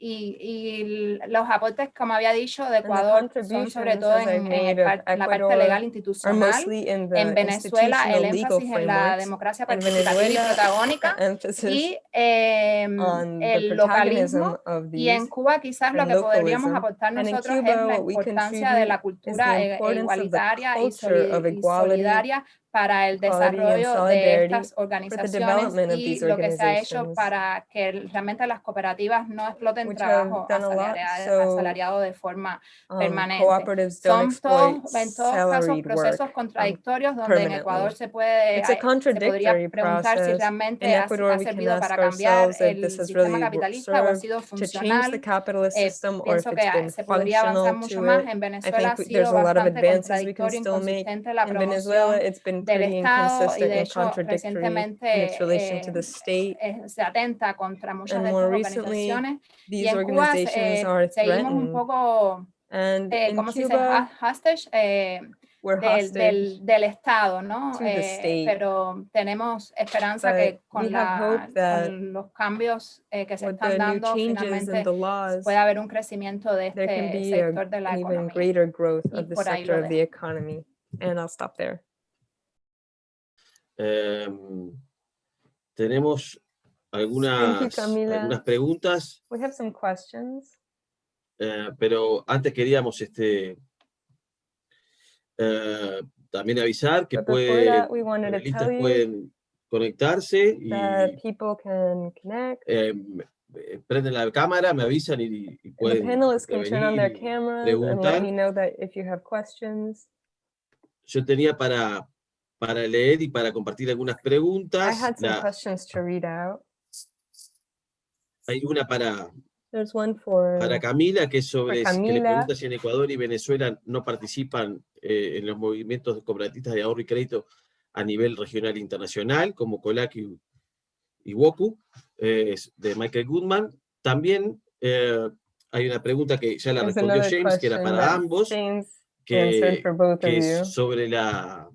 y, los aportes, como había dicho, de Ecuador son sobre todo en, la parte legal institucional. En Venezuela, el énfasis en la democracia participativa y protagónica y em, el localismo. Y en Cuba quizás lo que podríamos aportar nosotros es la importancia de la cultura e, igualitaria y, solidaria para el desarrollo de estas organizaciones y lo que se ha hecho para que realmente las cooperativas no exploten trabajo asalariado, asalariado de forma permanente. Son todos, en todos casos procesos contradictorios donde en Ecuador se puede se podría preguntar si realmente ha, ha servido para cambiar el sistema capitalista o ha sido funcional. Eh, pienso que se podría avanzar mucho más. En Venezuela ha sido bastante contradictorio, inconsistente la promoción del Estado y de hecho recientemente eh, se atenta contra muchas de estas organizaciones. Y en Cuba eh, seguimos un poco eh, como se dice eh, del, del, Estado, ¿no? Eh, pero tenemos esperanza But que con, la, los cambios que se están dando finalmente laws, pueda haber un crecimiento de este sector a, de la. Y por ahí And I'll stop there. Em, tenemos algunas, you, algunas preguntas. We have some questions. Eh, pero antes queríamos este, eh, también avisar que puede, that, panelistas eh, pueden conectarse y em, eh, prenden la cámara, me avisan y, y pueden preguntar. Yo tenía para para leer y para compartir algunas preguntas. I had some questions to read out. Hay una para, para Camila, que es sobre que le pregunta si en Ecuador y Venezuela no participan eh, en los movimientos cooperatistas de ahorro y crédito a nivel regional e internacional, como COLAC y, y eh, de Michael Goodman. También eh, hay una pregunta que ya la respondió James, que era para ambos, James que es sobre la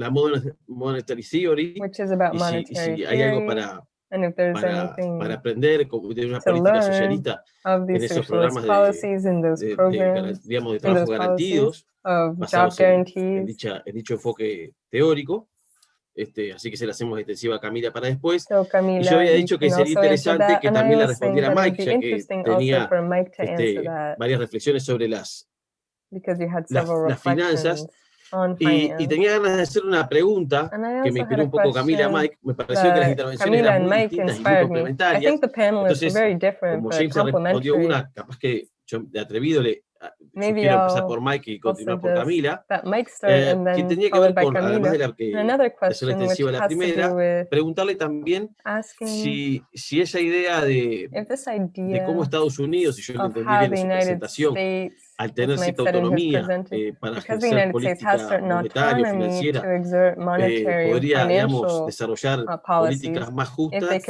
la mon- monetary theory, which is about y si, y monetary si hay algo theory, para, and if there's para, anything para aprender como de una to política learn socialista of en these esos socialist programas de- policies in those de, de programs, garan- digamos, de in trabajo those policies garantidos, of job basados en, en, guarantees. dicha, en dicho enfoque teórico. Este, así que se la hacemos extensiva a Camila para después. So Camila, yo había you dicho que can sería also answer interesante that, que and I también la was saying respondiera that it'd Mike, be ya que interesting also tenía for Mike to answer este, that, varias reflexiones sobre las... because you had las- several las finanzas, reflections on Y, finance. y tenía ganas de hacer una pregunta And I que me also had inspiró a un poco Camila question Mike. Me pareció que las that intervenciones Camila eran and muy Mike distintas y muy inspired me. I complementarias. think the panelists were Entonces, very different Como but James respondió complementary. una, capaz que yo de atrevido le ah, Maybe sugiero empezar I'll por Mike y also continuar por just Camila. that Mike start eh, and que then tenía que followed ver by con, además de Camila. la que And another de hacer question which extensiva la has to do primera, with preguntarle también asking si, si esa idea de, if this de cómo idea Estados Unidos, si yo lo of entendí how bien the en su United presentación, States, al tener cierta autonomía eh, para ejercer política monetaria, financiera, eh, podría, digamos, desarrollar políticas más justas,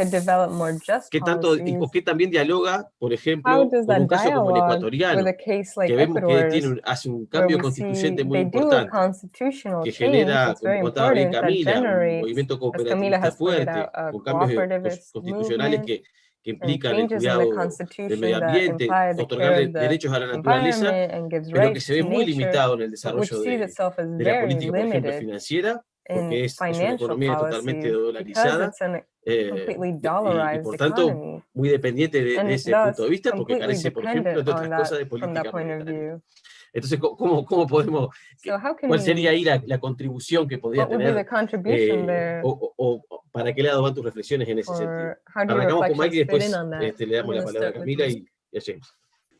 que tanto, o que también dialoga, por ejemplo, con un caso como el ecuatoriano, que vemos que tiene, hace un cambio constituyente muy importante, que genera, como contaba bien Camila, un movimiento cooperativista fuerte, con cambios constitucionales que que and implican el changes in the cuidado del Constitution medio that ambiente, imply the otorgarle care of the derechos a la naturaleza, environment and gives pero que rights se ve to muy nature, limitado en el but which desarrollo sees de, itself as de la very política, por ejemplo, limited financiera, porque in es, es una financial economía totalmente policies because dolarizada, it's a eh, completely y- y, dollarized por tanto economy muy dependiente de, and de ese thus punto de vista, porque completely carece, por ejemplo, dependent entre otras on that cosas, de from that política point of monetaria. View. Entonces, ¿cómo- ¿cómo, cómo podemos, So how can cuál sería ahí la, la contribución que podría what would the tener, contribution eh, there o, o- o para qué lado van tus reflexiones en ese sentido? or how do your Arrancamos con Mike y después on that? este, le damos la palabra a Camila y, y a James.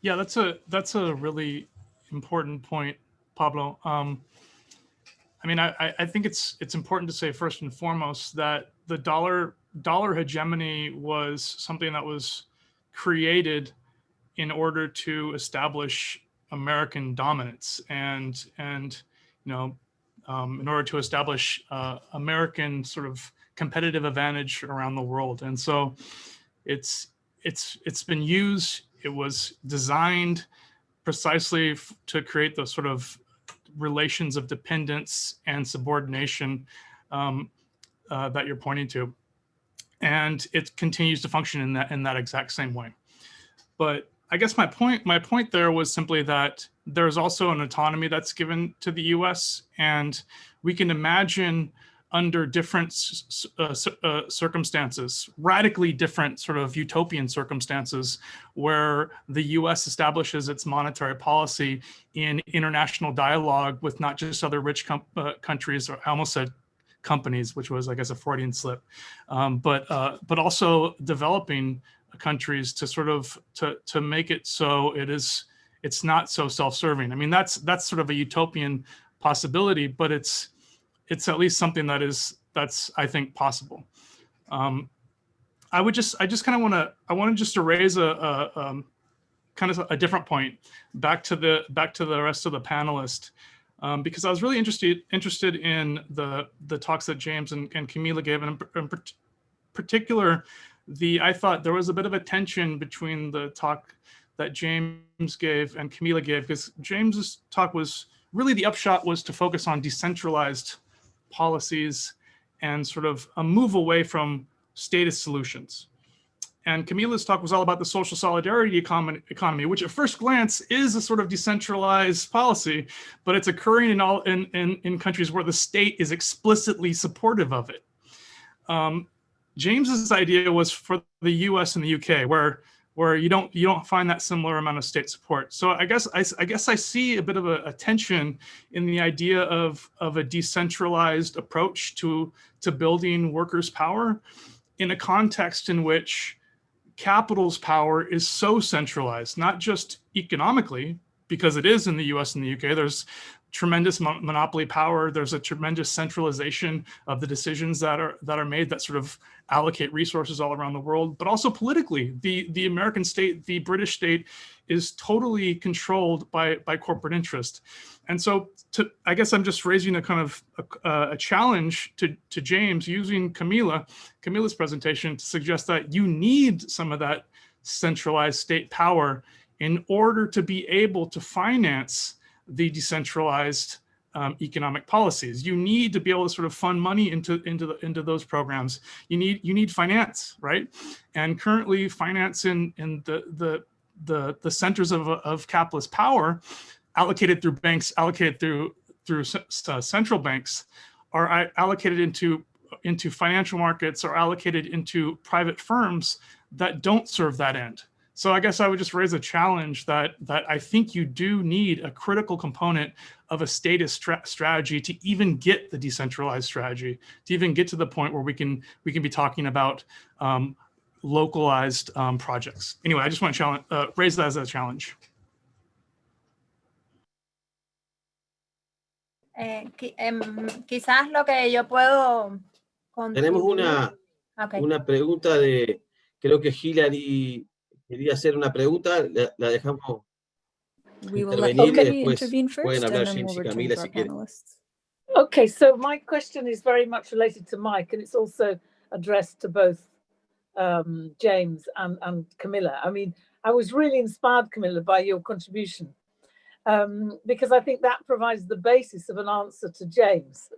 Yeah, that's a that's a really important point, Pablo. Um, I mean, I, I- I think it's it's important to say first and foremost that the dollar dollar hegemony was something that was created in order to establish American dominance and and you know um, in order to establish uh, American sort of competitive advantage around the world. And so it's it's it's been used. It was designed precisely to create those sort of relations of dependence and subordination um, uh, that you're pointing to, and it continues to function in that in that exact same way. But I guess my point my point there was simply that there's also an autonomy that's given to the U.S. and we can imagine under different uh, uh, circumstances, radically different sort of utopian circumstances, where the US establishes its monetary policy in international dialogue with not just other rich uh, countries, or I almost said companies, which was, I guess, a Freudian slip, um, but uh, but also developing countries to sort of to to make it so it is it's not so self-serving. I mean, that's that's sort of a utopian possibility, but it's it's at least something that is that's I think possible. Um, I would just I just kind of want to I wanted just to raise a, a um, kind of a different point back to the back to the rest of the panelists um, because I was really interested interested in the the talks that James and, and Camila gave and in, in particular the I thought there was a bit of a tension between the talk that James gave and Camila gave because James's talk was really the upshot was to focus on decentralized policies and sort of a move away from status solutions. And Camila's talk was all about the social solidarity economy, which at first glance is a sort of decentralized policy, but it's occurring in all in, in, in countries where the state is explicitly supportive of it. Um, James's idea was for the U.S. and the U.K., where where you don't you don't find that similar amount of state support. So I guess I, I guess I see a bit of a, a tension in the idea of of a decentralized approach to to building workers' power in a context in which capital's power is so centralized, not just economically, because it is in the US and the UK. There's tremendous mon- monopoly power. There's a tremendous centralization of the decisions that are that are made that sort of allocate resources all around the world, but also politically. The the American state, the British state is totally controlled by by corporate interest. And so to, I guess I'm just raising a kind of a, a challenge to, to James using Camila, Camila's presentation to suggest that you need some of that centralized state power in order to be able to finance the decentralized um, economic policies. You need to be able to sort of fund money into into the, into those programs. You need you need finance, right? And currently, finance in in the the the the centers of of capitalist power, allocated through banks, allocated through through uh, central banks, are allocated into into financial markets or allocated into private firms that don't serve that end. So I guess I would just raise a challenge that that I think you do need a critical component of a status stra strategy to even get the decentralized strategy, to even get to the point where we can we can be talking about um, localized um, projects. Anyway, I just want to challenge, uh, raise that as a challenge. Eh, quizás lo que yo puedo Tenemos una, okay. una pregunta de, creo que Hilary quería hacer una pregunta, la, la dejamos we will let okay. intervene first and then we'll return to our panelists. Okay, so my question is very much related to Mike and it's also addressed to both um, James and, and Camila. I mean, I was really inspired, Camila, by your contribution um, because I think that provides the basis of an answer to James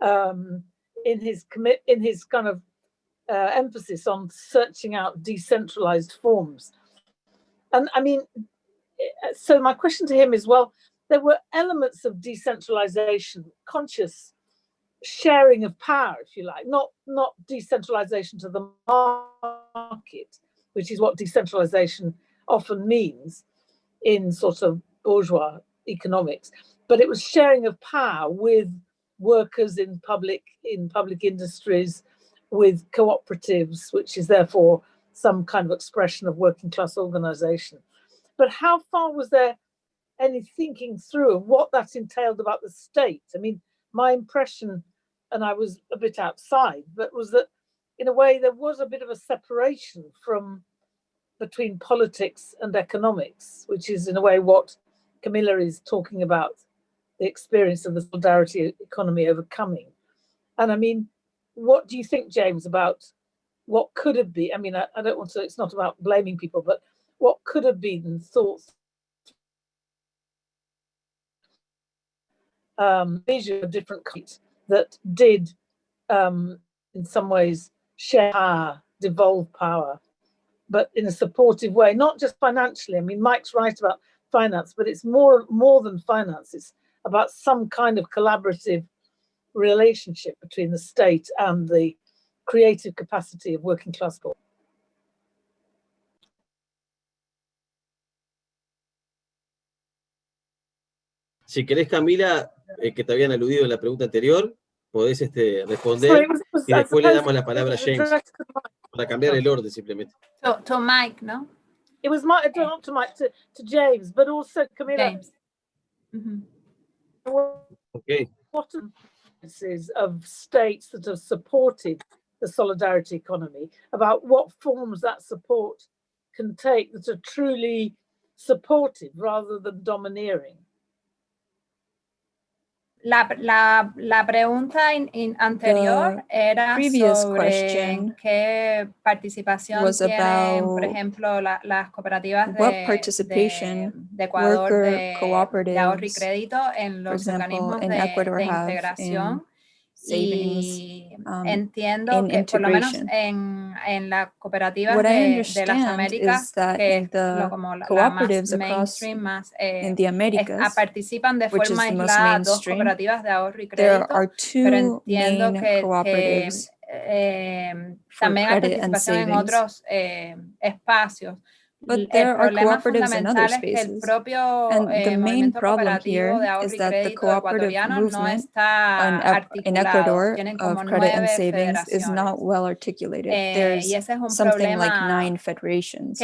um, in his commit in his kind of uh, emphasis on searching out decentralized forms. And I mean, eh, so my question to him is, well, there were elements of decentralization, conscious sharing of power, if you like, not, not decentralization to the market, which is what decentralization often means in sort of bourgeois economics, but it was sharing of power with workers in public in public industries, with cooperatives, which is therefore some kind of expression of working class organization. But how far was there any thinking through of what that entailed about the state? I mean, my impression, and I was a bit outside, but was that in a way there was a bit of a separation from between politics and economics, which is in a way what Camila is talking about, the experience of the solidarity economy overcoming. And I mean, what do you think, James, about what could have been, I mean, I, I don't want to, it's not about blaming people, but what could have been thoughts um, vision of different kinds that did, um, in some ways, share power, devolve power, but in a supportive way, not just financially. I mean, Mike's right about finance, but it's more more than finance. It's about some kind of collaborative relationship between the state and the creative capacity of working class people. Si querés, Camila, eh, que te habían aludido en la pregunta anterior, podés este, responder Sorry, was, was, y después le damos la palabra a James para cambiar el orden simplemente. To, to Mike, no? It was my, okay. not to Mike, to, to James, but also Camila. James. Mm -hmm. Okay. What of states that have supported the solidarity economy, about what forms that support can take that are truly supportive rather than domineering. La, la, la pregunta in, in anterior the era sobre qué participación tienen, por ejemplo, la, las cooperativas de, de, de Ecuador de, de, ahorro y crédito en los example, organismos de, de integración y um, entiendo que por lo menos en, en la cooperativa de, de, las Américas, que es lo, como la, la más mainstream, más eh, Americas, es, participan de forma aislada dos cooperativas de ahorro y crédito, pero entiendo que, que eh, también hay participación en otros eh, espacios. But there are cooperatives in other spaces. and the main problem here is that the cooperative movement um, in Ecuador of credit and savings is not well articulated. Eh, There's something like nine federations.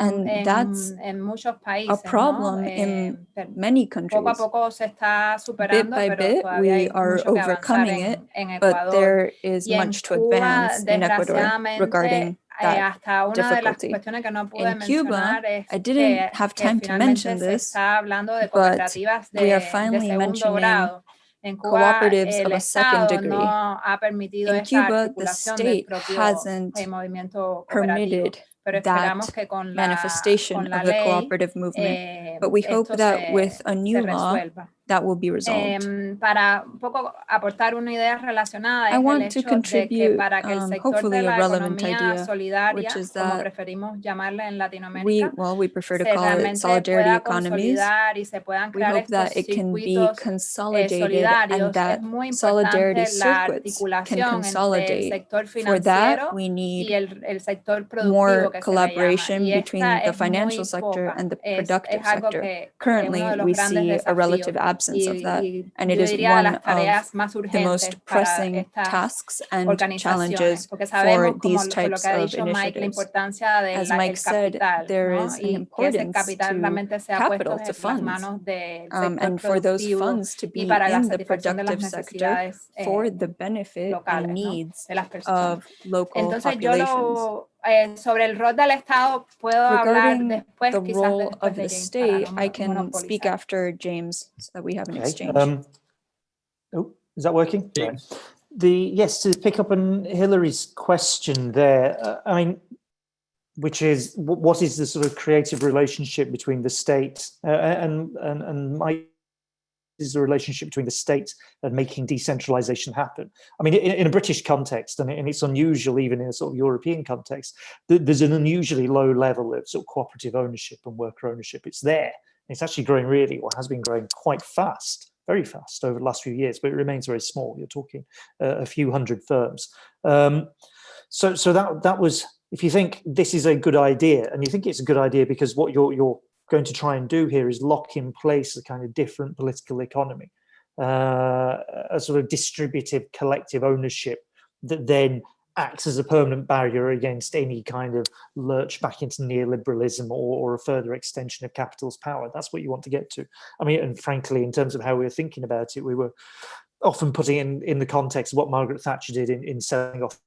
and that's a problem in many countries. Bit by bit, we are overcoming it, but there is much to advance in Ecuador regarding In Cuba, I didn't have time to mention this, but we are finally mentioning cooperatives of a second degree. In Cuba, the state hasn't permitted that manifestation of the cooperative movement, but we hope that with a new law, that will be resolved. para un poco aportar una idea relacionada I want to contribute, de que um, hopefully a relevant idea, which is that preferimos en Latinoamérica, we, well, we prefer to call it solidarity economies. We hope that it can be consolidated and that solidarity circuits can consolidate. For that, we need more collaboration between the financial sector and the productive sector. Currently, we see a relative absence absence of that. And it is one of the most pressing tasks and challenges for these types of initiatives. As Mike said, there is an importance to capital, to funds, um, and for those funds to be in the productive sector for the benefit and needs of local populations. Eh, sobre el rol del Estado puedo hablar después, the role of the state, I can speak after James so that we have an okay. exchange. Um, oh, is that working? Yeah. The yes, to pick up on Hilary's question there, uh, I mean, which is what is the sort of creative relationship between the state uh, and and and my is the relationship between the state and making decentralization happen. I mean, in, in a British context, and, it's unusual even in a sort of European context, th there's an unusually low level of sort of cooperative ownership and worker ownership. It's there. It's actually growing really, or has been growing quite fast, very fast over the last few years, but it remains very small. You're talking uh, a few hundred firms. Um, so, so that that was, if you think this is a good idea, and you think it's a good idea because what you're you're going to try and do here is lock in place a kind of different political economy, uh, a sort of distributive collective ownership that then acts as a permanent barrier against any kind of lurch back into neoliberalism or, or, a further extension of capital's power. That's what you want to get to. I mean, and frankly, in terms of how we were thinking about it, we were often putting in in the context of what Margaret Thatcher did in, in selling off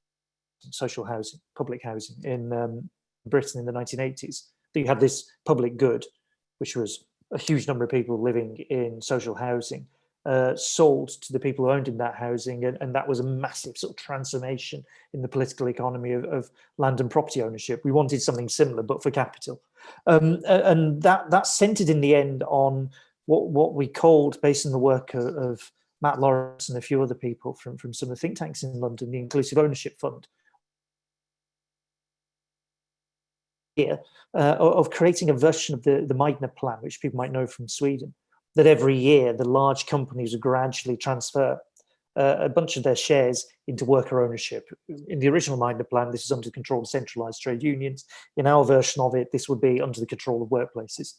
social housing, public housing in um, Britain in the 1980s that you had this public good, which was a huge number of people living in social housing, uh, sold to the people who owned in that housing, and, and, that was a massive sort of transformation in the political economy of, of land and property ownership. We wanted something similar, but for capital, um, and that that centered in the end on what what we called, based on the work of, of Matt Lawrence and a few other people from from some of the think tanks in London, the Inclusive Ownership Fund, uh, of creating a version of the, the Meidner plan, which people might know from Sweden, that every year the large companies gradually transfer uh, a bunch of their shares into worker ownership. In the original Meidner plan, this is under the control of centralized trade unions. In our version of it, this would be under the control of workplaces.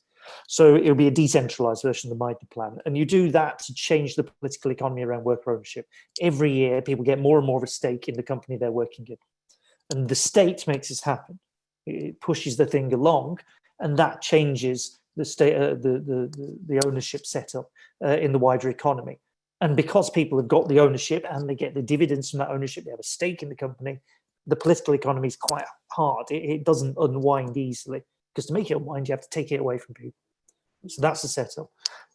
So it would be a decentralized version of the Meidner plan. And you do that to change the political economy around worker ownership. Every year, people get more and more of a stake in the company they're working in. And the state makes this happen it pushes the thing along and that changes the state uh, the, the the ownership setup uh, in the wider economy. And because people have got the ownership and they get the dividends from that ownership they have a stake in the company the political economy is quite hard. It, it doesn't unwind easily because to make it unwind you have to take it away from people. So that's the setup.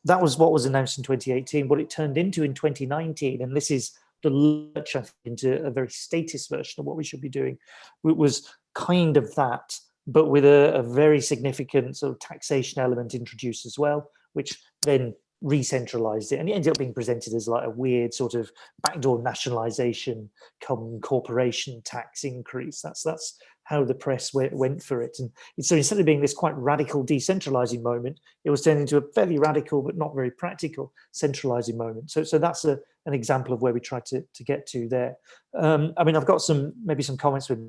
That was what was announced in 2018 what it turned into in 2019 and this is the lurch into a very statist version of what we should be doing it was kind of that, but with a, a very significant sort of taxation element introduced as well, which then re-centralized it and it ended up being presented as like a weird sort of backdoor nationalization come corporation tax increase. That's that's how the press went, went for it. And so instead of being this quite radical decentralizing moment it was turned into a fairly radical but not very practical centralizing moment. So so that's a an example of where we tried to to get to there. Um i mean i've got some maybe some comments with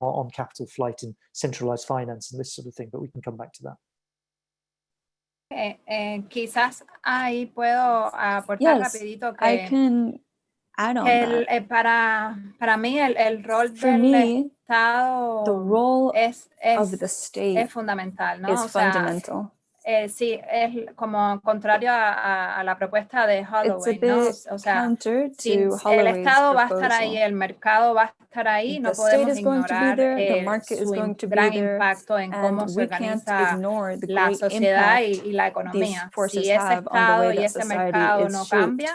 on capital flight and centralized finance and this sort of thing, but we can come back to that. Eh, eh, quizás ahí puedo aportar yes, rapidito que, I can add on el, that. Eh, para, para mí el, el rol For del me, Estado the role es, es, of the state es fundamental, ¿no? is o sea, fundamental. Eh, sí, es como contrario a, a, la propuesta de Holloway, ¿no? O sea, si el Estado va a estar ahí, el mercado va a estar ahí, no podemos ignorar el, su gran impacto en cómo se organiza la sociedad y, y la economía. Si ese Estado y ese mercado no cambian,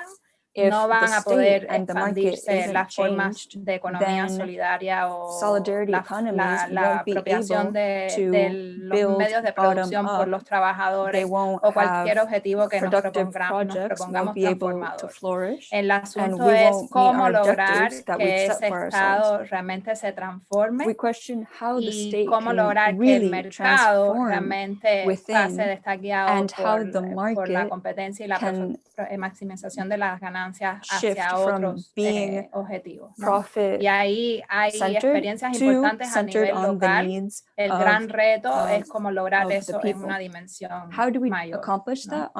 no van a poder expandirse las formas de economía solidaria o la, la, apropiación de, de, los medios de producción por los trabajadores o cualquier objetivo que nos propongamos, nos propongamos transformador. El asunto es cómo lograr que ese Estado realmente se transforme y cómo lograr que el mercado realmente pase de estar guiado por, por la competencia y la maximización de las ganancias hacia otros eh, objetivos. Y ahí hay experiencias importantes a nivel local. El gran reto es cómo lograr eso en una dimensión mayor. ¿no?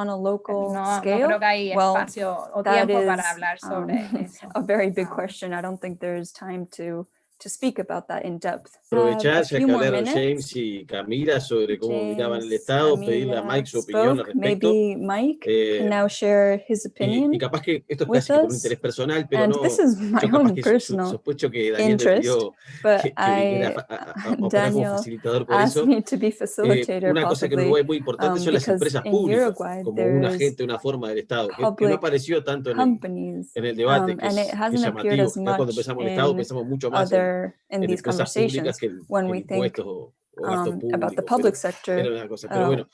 no, creo que hay espacio o tiempo para hablar sobre um, eso. A very big question. I don't think there's time to to speak about that in depth. Aprovechar, ya que hablaron James y Camila sobre cómo James, miraban el Estado, Camila pedirle a Mike su opinión al respecto. Maybe Mike eh, can now share his opinion y, y capaz que esto es casi por un interés personal, pero and no, this is my yo own personal sospecho que Daniel interest, pidió que, que I, a, a, a Daniel facilitador por eso. me to be Eh, facilitator una cosa que en Uruguay es muy importante um, son las empresas públicas, Uruguay como un agente, una forma del Estado, que, que no apareció tanto en el, en el debate, um, que, es, llamativo. cuando much empezamos el Estado pensamos mucho más en, other in en these conversations que, when we think o, o um, público. about the public sector. era una cosa. Pero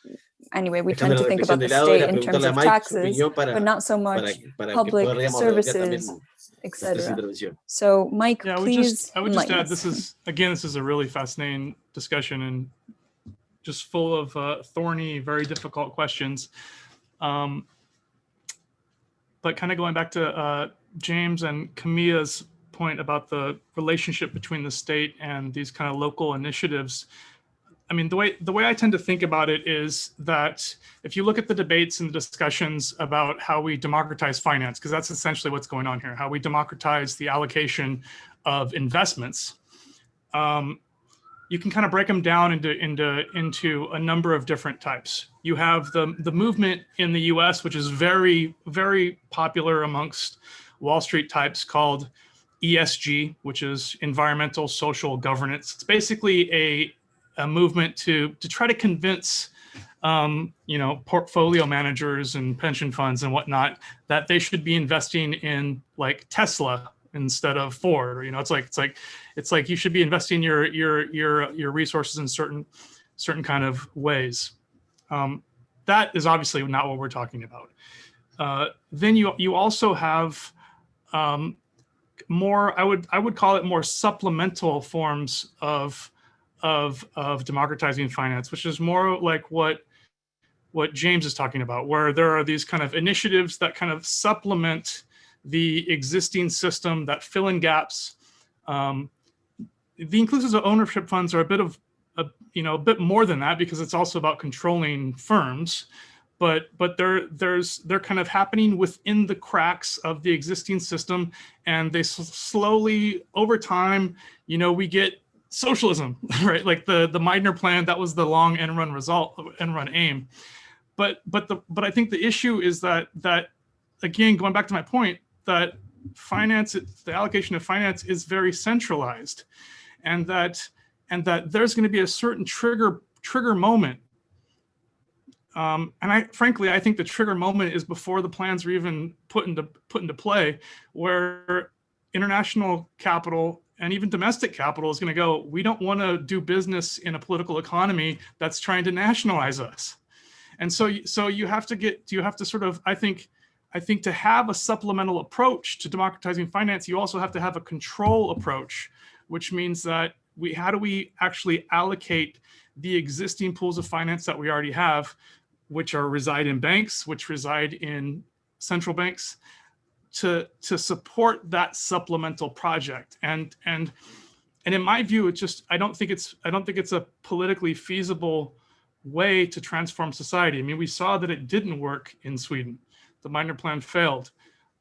Uh, anyway, we tend to think about the state in terms of taxes, para, but not so much para que public podríamos redondear también services, etc. So, Mike, Yeah, I would please just I would just add this is again this is a really fascinating discussion and just full of uh, thorny, very difficult questions. Um, but kind of going back to uh, James and Camila's point about the relationship between the state and these kind of local initiatives. I mean, the way the way I tend to think about it is that if you look at the debates and the discussions about how we democratize finance, because that's essentially what's going on here, how we democratize the allocation of investments, um, you can kind of break them down into into into a number of different types. You have the the movement in the U.S., which is very very popular amongst Wall Street types, called ESG, which is environmental social governance. It's basically a a movement to to try to convince um, you know portfolio managers and pension funds and whatnot that they should be investing in like Tesla instead of Ford. Or, you know, it's like it's like it's like you should be investing your your your your resources in certain certain kind of ways. Um, that is obviously not what we're talking about. Uh, then you you also have um, more. I would I would call it more supplemental forms of of of democratizing finance, which is more like what what James is talking about, where there are these kind of initiatives that kind of supplement the existing system that fill in gaps. Um, the inclusive ownership funds are a bit of a, you know a bit more than that because it's also about controlling firms but but they're there's they're kind of happening within the cracks of the existing system and they slowly over time you know we get socialism right? Like the the Meidner plan that was the long end run result end run aim. But but the but I think the issue is that that again going back to my point that finance the allocation of finance is very centralized and that and that there's going to be a certain trigger trigger moment um, and I frankly I think the trigger moment is before the plans are even put into put into play where international capital and even domestic capital is going to go we don't want to do business in a political economy that's trying to nationalize us. And so so you have to get Do you have to sort of I think I think to have a supplemental approach to democratizing finance, you also have to have a control approach, which means that we how do we actually allocate the existing pools of finance that we already have, which are reside in banks, which reside in central banks, to to support that supplemental project. And and and in my view, it's just I don't think it's I don't think it's a politically feasible way to transform society. I mean, we saw that it didn't work in Sweden the Meidner plan failed.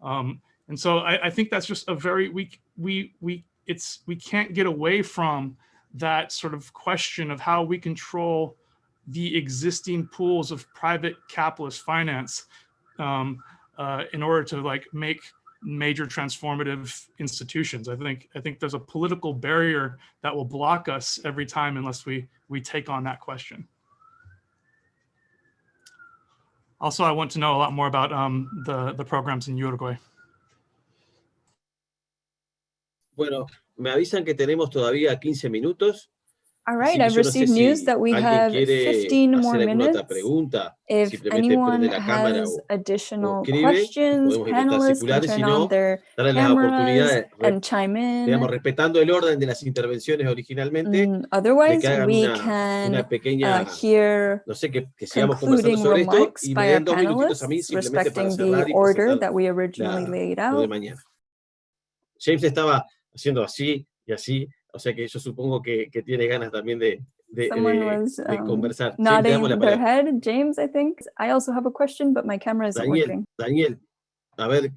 Um, and so I, I, think that's just a very weak, we, we, it's, we can't get away from that sort of question of how we control the existing pools of private capitalist finance um, uh, in order to like make major transformative institutions. I think I think there's a political barrier that will block us every time unless we we take on that question. Also, I want to know a lot more about um, the, the programs in Uruguay. Bueno, me avisan que tenemos todavía 15 minutos. All right, I've received news that we have 15 more minutes. If anyone has additional questions, panelists can turn on their cameras and chime in. respetando el orden de las intervenciones originalmente. Mm, otherwise, we can uh, hear no sé, que, que sigamos concluding remarks by our panelists respecting the order that we originally laid out. James estaba haciendo así y así, O sea que yo supongo que, que tiene ganas también de, de, Someone de, was de um, conversar. nodding James, their head. James, I think. I also have a question, but my camera isn't Daniel, working. Daniel, a ver.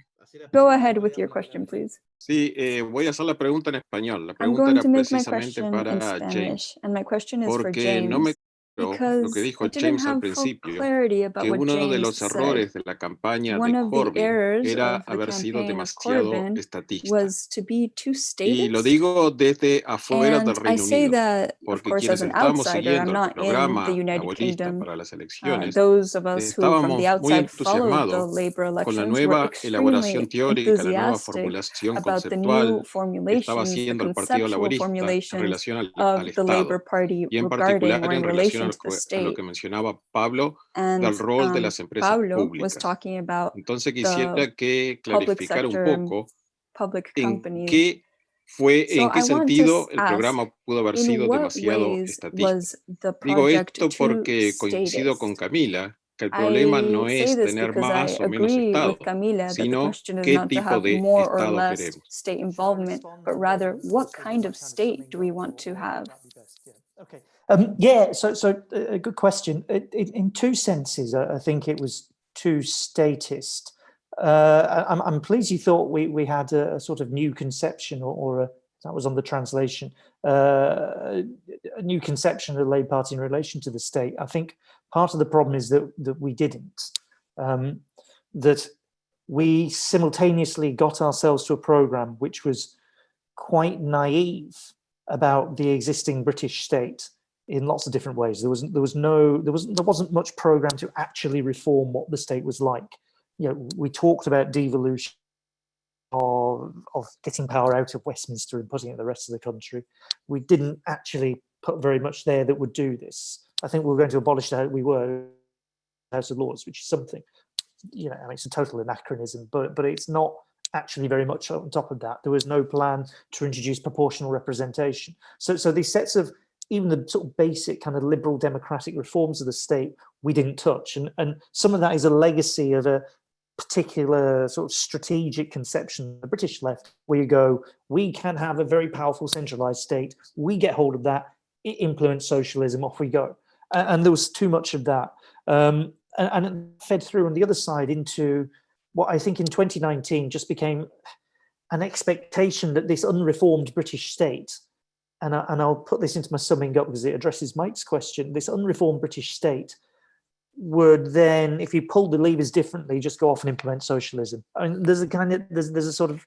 Go ahead with your question, please. Sí, eh, voy a hacer la pregunta en español. La pregunta era precisamente para James. Spanish, and my question is for Porque James. no me lo because que dijo I didn't James al have full principio, clarity about que what uno de James los said. errores de la campaña One de of the Corbyn errors era of the haber sido campaign of demasiado Corbyn estatista. was to be too Y lo statist. digo desde afuera And del I Reino say Unido, that, of porque course, as quienes an estábamos outsider, I'm siguiendo el not in programa the United laborista Kingdom. para las Uh, elecciones, those of us who, from estábamos the muy outside, followed the entusiasmados labor con la elections, were nueva elaboración extremely teórica, la nueva enthusiastic formulación about the new conceptual que estaba formulations, the haciendo el Partido conceptual Laborista en formulations relación al, of al the Estado Labour Party y en regarding particular or in en relación the que- a lo que mencionaba Pablo And del rol de um, las empresas Pablo públicas. Entonces quisiera que public clarificara un poco en qué fue, So en qué I sentido el ask, programa pudo haber sido demasiado estatista. Digo esto porque coincido con? Camila que el problema no I say es tener I más o menos Estado, Camila sino qué tipo de Estado queremos. state involvement, but rather what kind of state do we want to have? Okay. Um, yeah, so so uh, a good question. It, it, in two senses, I I think it was too statist. Uh, I- I'm, I'm pleased you thought we, we had a, a sort of new conception or, or a, that was on the translation, uh, a new conception of the Labour Party in relation to the state. I think part of the problem is that, that we didn't. Um, that we simultaneously got ourselves to a programme which was quite naive about the existing British state in lots of different ways. There wasn't there was no there wasn't there wasn't much program to actually reform what the state was like. You know, we talked about devolution of of getting power out of Westminster and putting it in the rest of the country. We didn't actually put very much there that would do this. I think we were going to abolish the we were House of Lords, which is something. You know, I mean, it's a total anachronism, but but it's not actually very much on top of that. There was no plan to introduce proportional representation. So, so these sets of even the sort of basic kind of liberal democratic reforms of the state we didn't touch, and and some of that is a legacy of a particular sort of strategic conception the British left, where you go, we can have a very powerful centralized state, we get hold of that, it implements socialism, off we go. And, and there was too much of that. Um, and, and it fed through on the other side into what I think in 2019 just became an expectation that this unreformed British state, and, I, and I'll put this into my summing up because it addresses Mike's question, this unreformed British state would then, if you pulled the levers differently, just go off and implement socialism. I mean, there's a kind of, there's, there's a sort of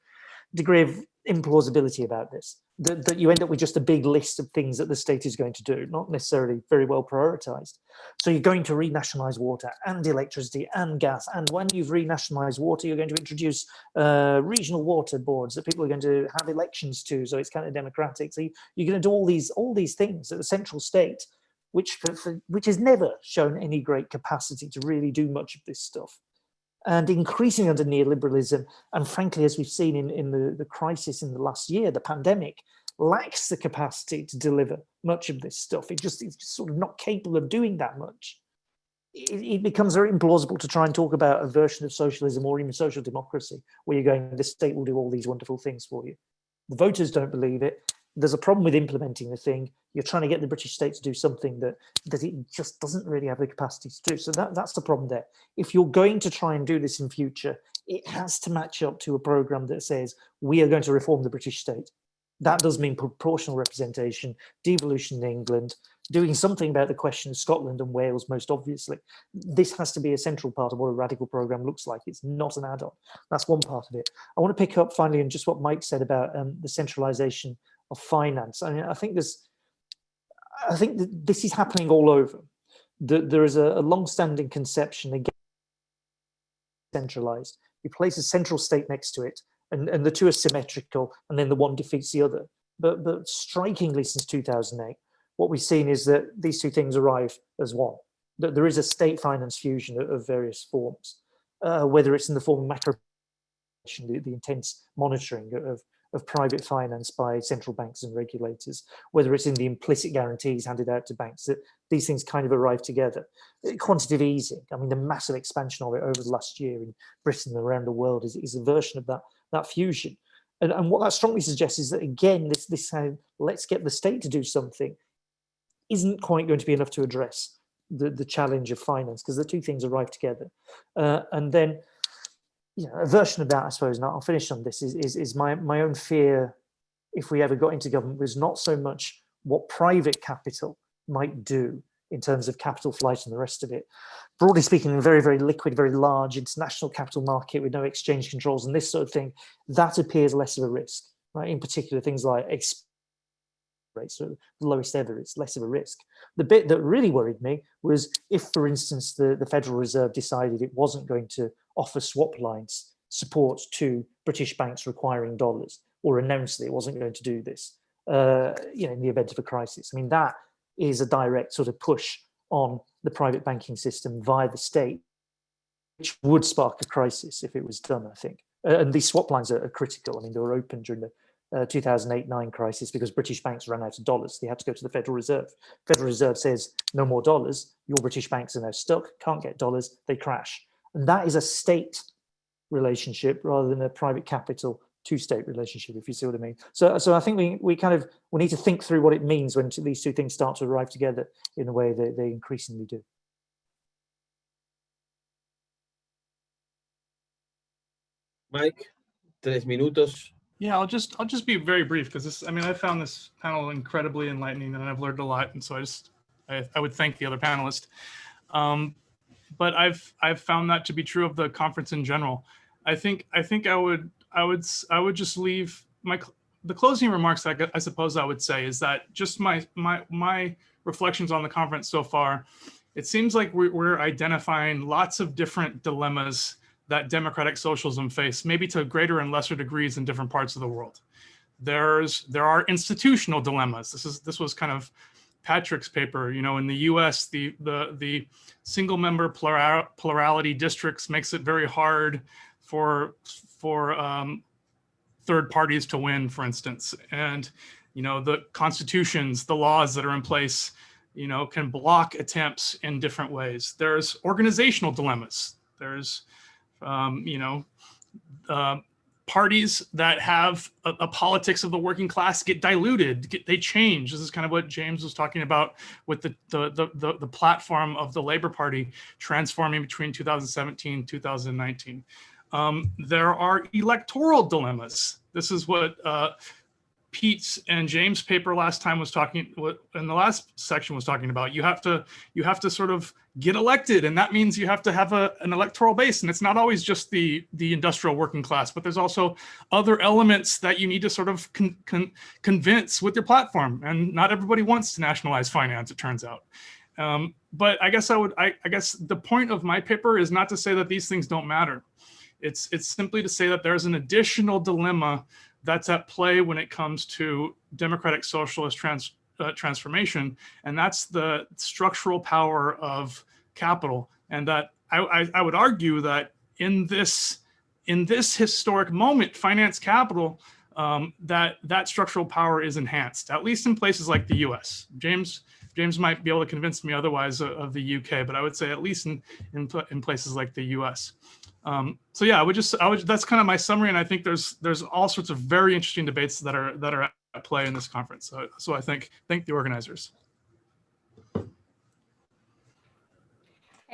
degree of implausibility about this, that, that you end up with just a big list of things that the state is going to do, not necessarily very well prioritized. So you're going to renationalize water and electricity and gas. And when you've renationalized water, you're going to introduce uh, regional water boards that people are going to have elections to. So it's kind of democratic. So you, you're going to do all these, all these things at the central state, which, for, for, which has never shown any great capacity to really do much of this stuff and increasing under neoliberalism. And frankly, as we've seen in, in the, the crisis in the last year, the pandemic lacks the capacity to deliver much of this stuff. It just, it's just sort of not capable of doing that much. It, it becomes very implausible to try and talk about a version of socialism or even social democracy, where you're going, the state will do all these wonderful things for you. The voters don't believe it. There's a problem with implementing the thing. You're trying to get the British state to do something that, that it just doesn't really have the capacity to do. So that, that's the problem there. If you're going to try and do this in future, it has to match up to a program that says, we are going to reform the British state. That does mean proportional representation, devolution in England, doing something about the question of Scotland and Wales, most obviously. This has to be a central part of what a radical program looks like. It's not an add-on. That's one part of it. I want to pick up finally on just what Mike said about um, the centralization of finance. I mean, I think there's, I think this is happening all over. The, there is a, a long-standing conception again centralized. You place a central state next to it, and, and the two are symmetrical, and then the one defeats the other. But, but strikingly, since 2008, what we've seen is that these two things arrive as one. That there is a state finance fusion of, of various forms, uh, whether it's in the form of macro, the, the intense monitoring of, of private finance by central banks and regulators, whether it's in the implicit guarantees handed out to banks, that these things kind of arrive together. Quantitative easing, I mean, the massive expansion of it over the last year in Britain and around the world is, is a version of that, that fusion. And, and what that strongly suggests is that, again, this, this how let's get the state to do something isn't quite going to be enough to address the, the challenge of finance because the two things arrive together. Uh, and then, you know, a version of that, I suppose, and I'll finish on this, is, is, is my, my own fear if we ever got into government was not so much what private capital might do in terms of capital flight and the rest of it. Broadly speaking, a very, very liquid, very large international capital market with no exchange controls and this sort of thing, that appears less of a risk, right? In particular, things like rates are the lowest ever, it's less of a risk. The bit that really worried me was if, for instance, the, the Federal Reserve decided it wasn't going to offer swap lines support to British banks requiring dollars or announced that it wasn't going to do this, uh, you know, in the event of a crisis. I mean, that is a direct sort of push on the private banking system via the state, which would spark a crisis if it was done, I think. Uh, and these swap lines are, are, critical. I mean, they were open during the 2008-9 uh, crisis because British banks ran out of dollars. They had to go to the Federal Reserve. Federal Reserve says, no more dollars. Your British banks are now stuck, can't get dollars, they crash. And that is a state relationship rather than a private capital two-state relationship, if you see what I mean. So, so I think we, we kind of, we need to think through what it means when these two things start to arrive together in the way that they increasingly do. Mike, tres minutos. Yeah, I'll just I'll just be very brief because this I mean I found this panel incredibly enlightening and I've learned a lot and so I just I, I would thank the other panelists. Um, but I've I've found that to be true of the conference in general. I think I think I would I would I would just leave my the closing remarks I, I suppose I would say is that just my my my reflections on the conference so far. It seems like we're, we're identifying lots of different dilemmas that democratic socialism face, maybe to greater and lesser degrees in different parts of the world. There's there are institutional dilemmas. This is this was kind of Patrick's paper. You know, in the U.S., the the the single member plural, plurality districts makes it very hard for for um, third parties to win, for instance. And you know, the constitutions, the laws that are in place, you know, can block attempts in different ways. There's organizational dilemmas. There's um, you know, uh, parties that have a, a, politics of the working class get diluted, get, they change. This is kind of what James was talking about with the, the, the, the, the platform of the Labor Party transforming between 2017 2019. Um, there are electoral dilemmas. This is what uh, Pete's and James' paper last time was talking, what in the last section was talking about. You have to, you have to sort of get elected, and that means you have to have a, an electoral base, and it's not always just the the industrial working class, but there's also other elements that you need to sort of con, con, convince with your platform, and not everybody wants to nationalize finance, it turns out. Um, but I guess I would, I, I guess the point of my paper is not to say that these things don't matter. It's it's simply to say that there's an additional dilemma that's at play when it comes to democratic socialist trans, uh, transformation, and that's the structural power of capital. And that I, I, I would argue that in this in this historic moment, finance capital, um, that that structural power is enhanced, at least in places like the U.S. James James might be able to convince me otherwise of, of the UK, but I would say at least in in, in places like the U.S. Um, so yeah, I would just, I would, that's kind of my summary. And I think there's, there's all sorts of very interesting debates that are, that are play in this conference. So, so I think, thank the organizers.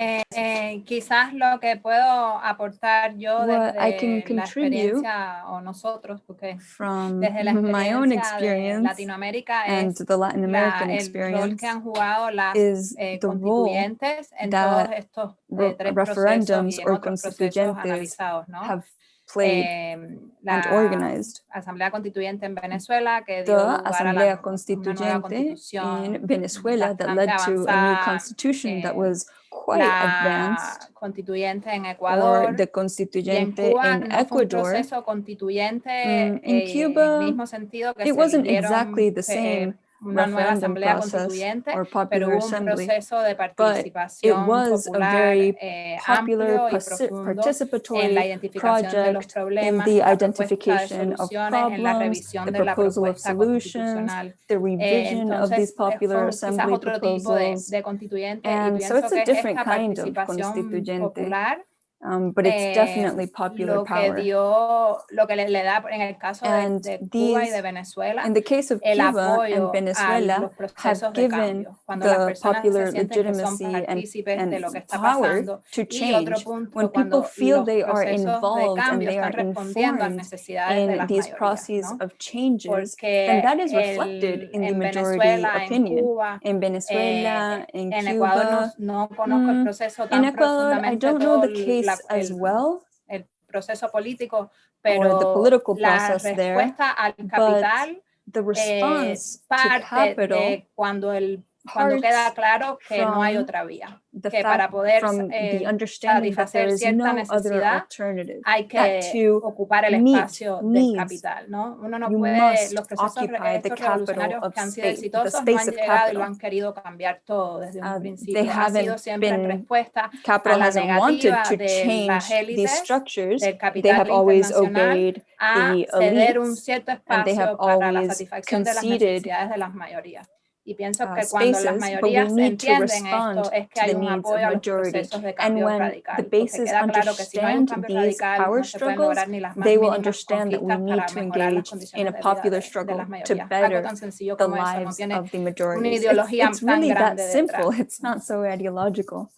Eh, eh, quizás lo que puedo aportar yo What I can desde la contribute experiencia o nosotros, porque from desde la my own experiencia de experience Latinoamérica and es the Latin American la- el rol experience que han jugado las is eh, the role constituyentes en todos that estos eh, re- tres procesos referendums y en or otros procesos analizados, ¿no? have played Eh, and la organized. Asamblea Constituyente en Venezuela que The dio lugar a la- Asamblea Constituyente in Venezuela that led to a new constitution that eh, was quite advanced, constituyente en or Ecuador the y en constituyente Cuba in Ecuador. constituyente Mm, in eh, Cuba, mismo sentido que It wasn't exactly the eh, same una nueva asamblea constituyente, pero hubo un assembly, proceso de but it participación was a popular very eh, popular amplio y profundo en la participatory identificación de los project in problemas, the en la propuesta de identification of soluciones, en la problems, revisión the de la proposal of propuesta solutions, constitucional. the Eh, revision of entonces, these eh, quizás assembly otro tipo de, de constituyente y And so pienso it's a que different esta kind of participación popular um, but it's eh, definitely popular lo que power. dio, lo que le, da en el caso de, And de Cuba y these- de Venezuela, In the case of Cuba and Venezuela, have given the popular se sienten que son legitimacy and, and lo que está power to change punto, when people feel they are involved and they are informed in these mayorías, processes ¿no? of changes, Porque then that is reflected el- in the majority Venezuela, en opinion. Cuba, In Venezuela, in en Ecuador Cuba, no, no conozco el mm, proceso tan in Ecuador, I don't know the case la- as el- well, el proceso político, pero the political la process there, respuesta al but capital the eh, response to parte capital, de cuando el cuando parts queda claro que no hay from otra vía, the que para fact poder from eh, the understanding that there satisfacer is cierta no other necesidad alternative, hay that que to ocupar el meet espacio del needs, capital, ¿no? Uno no you puede, must los procesos re- occupy the estos capital revolucionarios of que han sido space, the exitosos no space han of llegado y lo capital. han querido cambiar todo desde un Uh, principio. they Ha sido haven't siempre en been- respuesta a Capital la hasn't wanted negativa to de change las these élites structures. del They capital have always internacional obeyed a the ceder un elites cierto and they have espacio para la always satisfacción de las conceded necesidades de las mayorías. Y pienso uh, que cuando las spaces, but we mayorías need to entienden respond esto es que to hay the un needs of apoyo a los procesos de And cambio when radical. the Porque bases queda claro que si no hay un understand cambio these radical no se pueden struggles, lograr ni las más they will mínimas understand that we conquistas need para to mejorar las engage condiciones in a de vida popular de, de struggle las to mayorías. Algo better tan sencillo the como eso, no lives tiene of the una majorities. It's, ideología it's tan really that grande simple. detrás. It's not so ideological.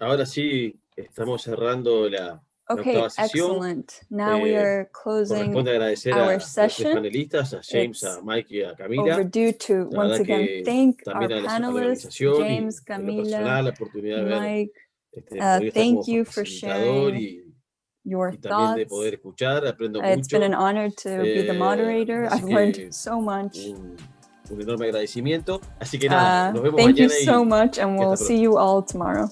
Ahora sí, estamos cerrando la, la Okay, excellent. Now we Eh, are closing a our session. panelistas, a James, It's a Mike y a Camila. overdue to once again thank our también a la, a la panelists, James, personal Camila, la oportunidad de ver Mike, este, uh, thank you for sharing y, your y thoughts. escuchar, Uh, It's been an honor to be the Eh, moderator. I've learned so much. un, un enorme agradecimiento. Así que nada, Uh, nos vemos thank you so much, and we'll see you all tomorrow.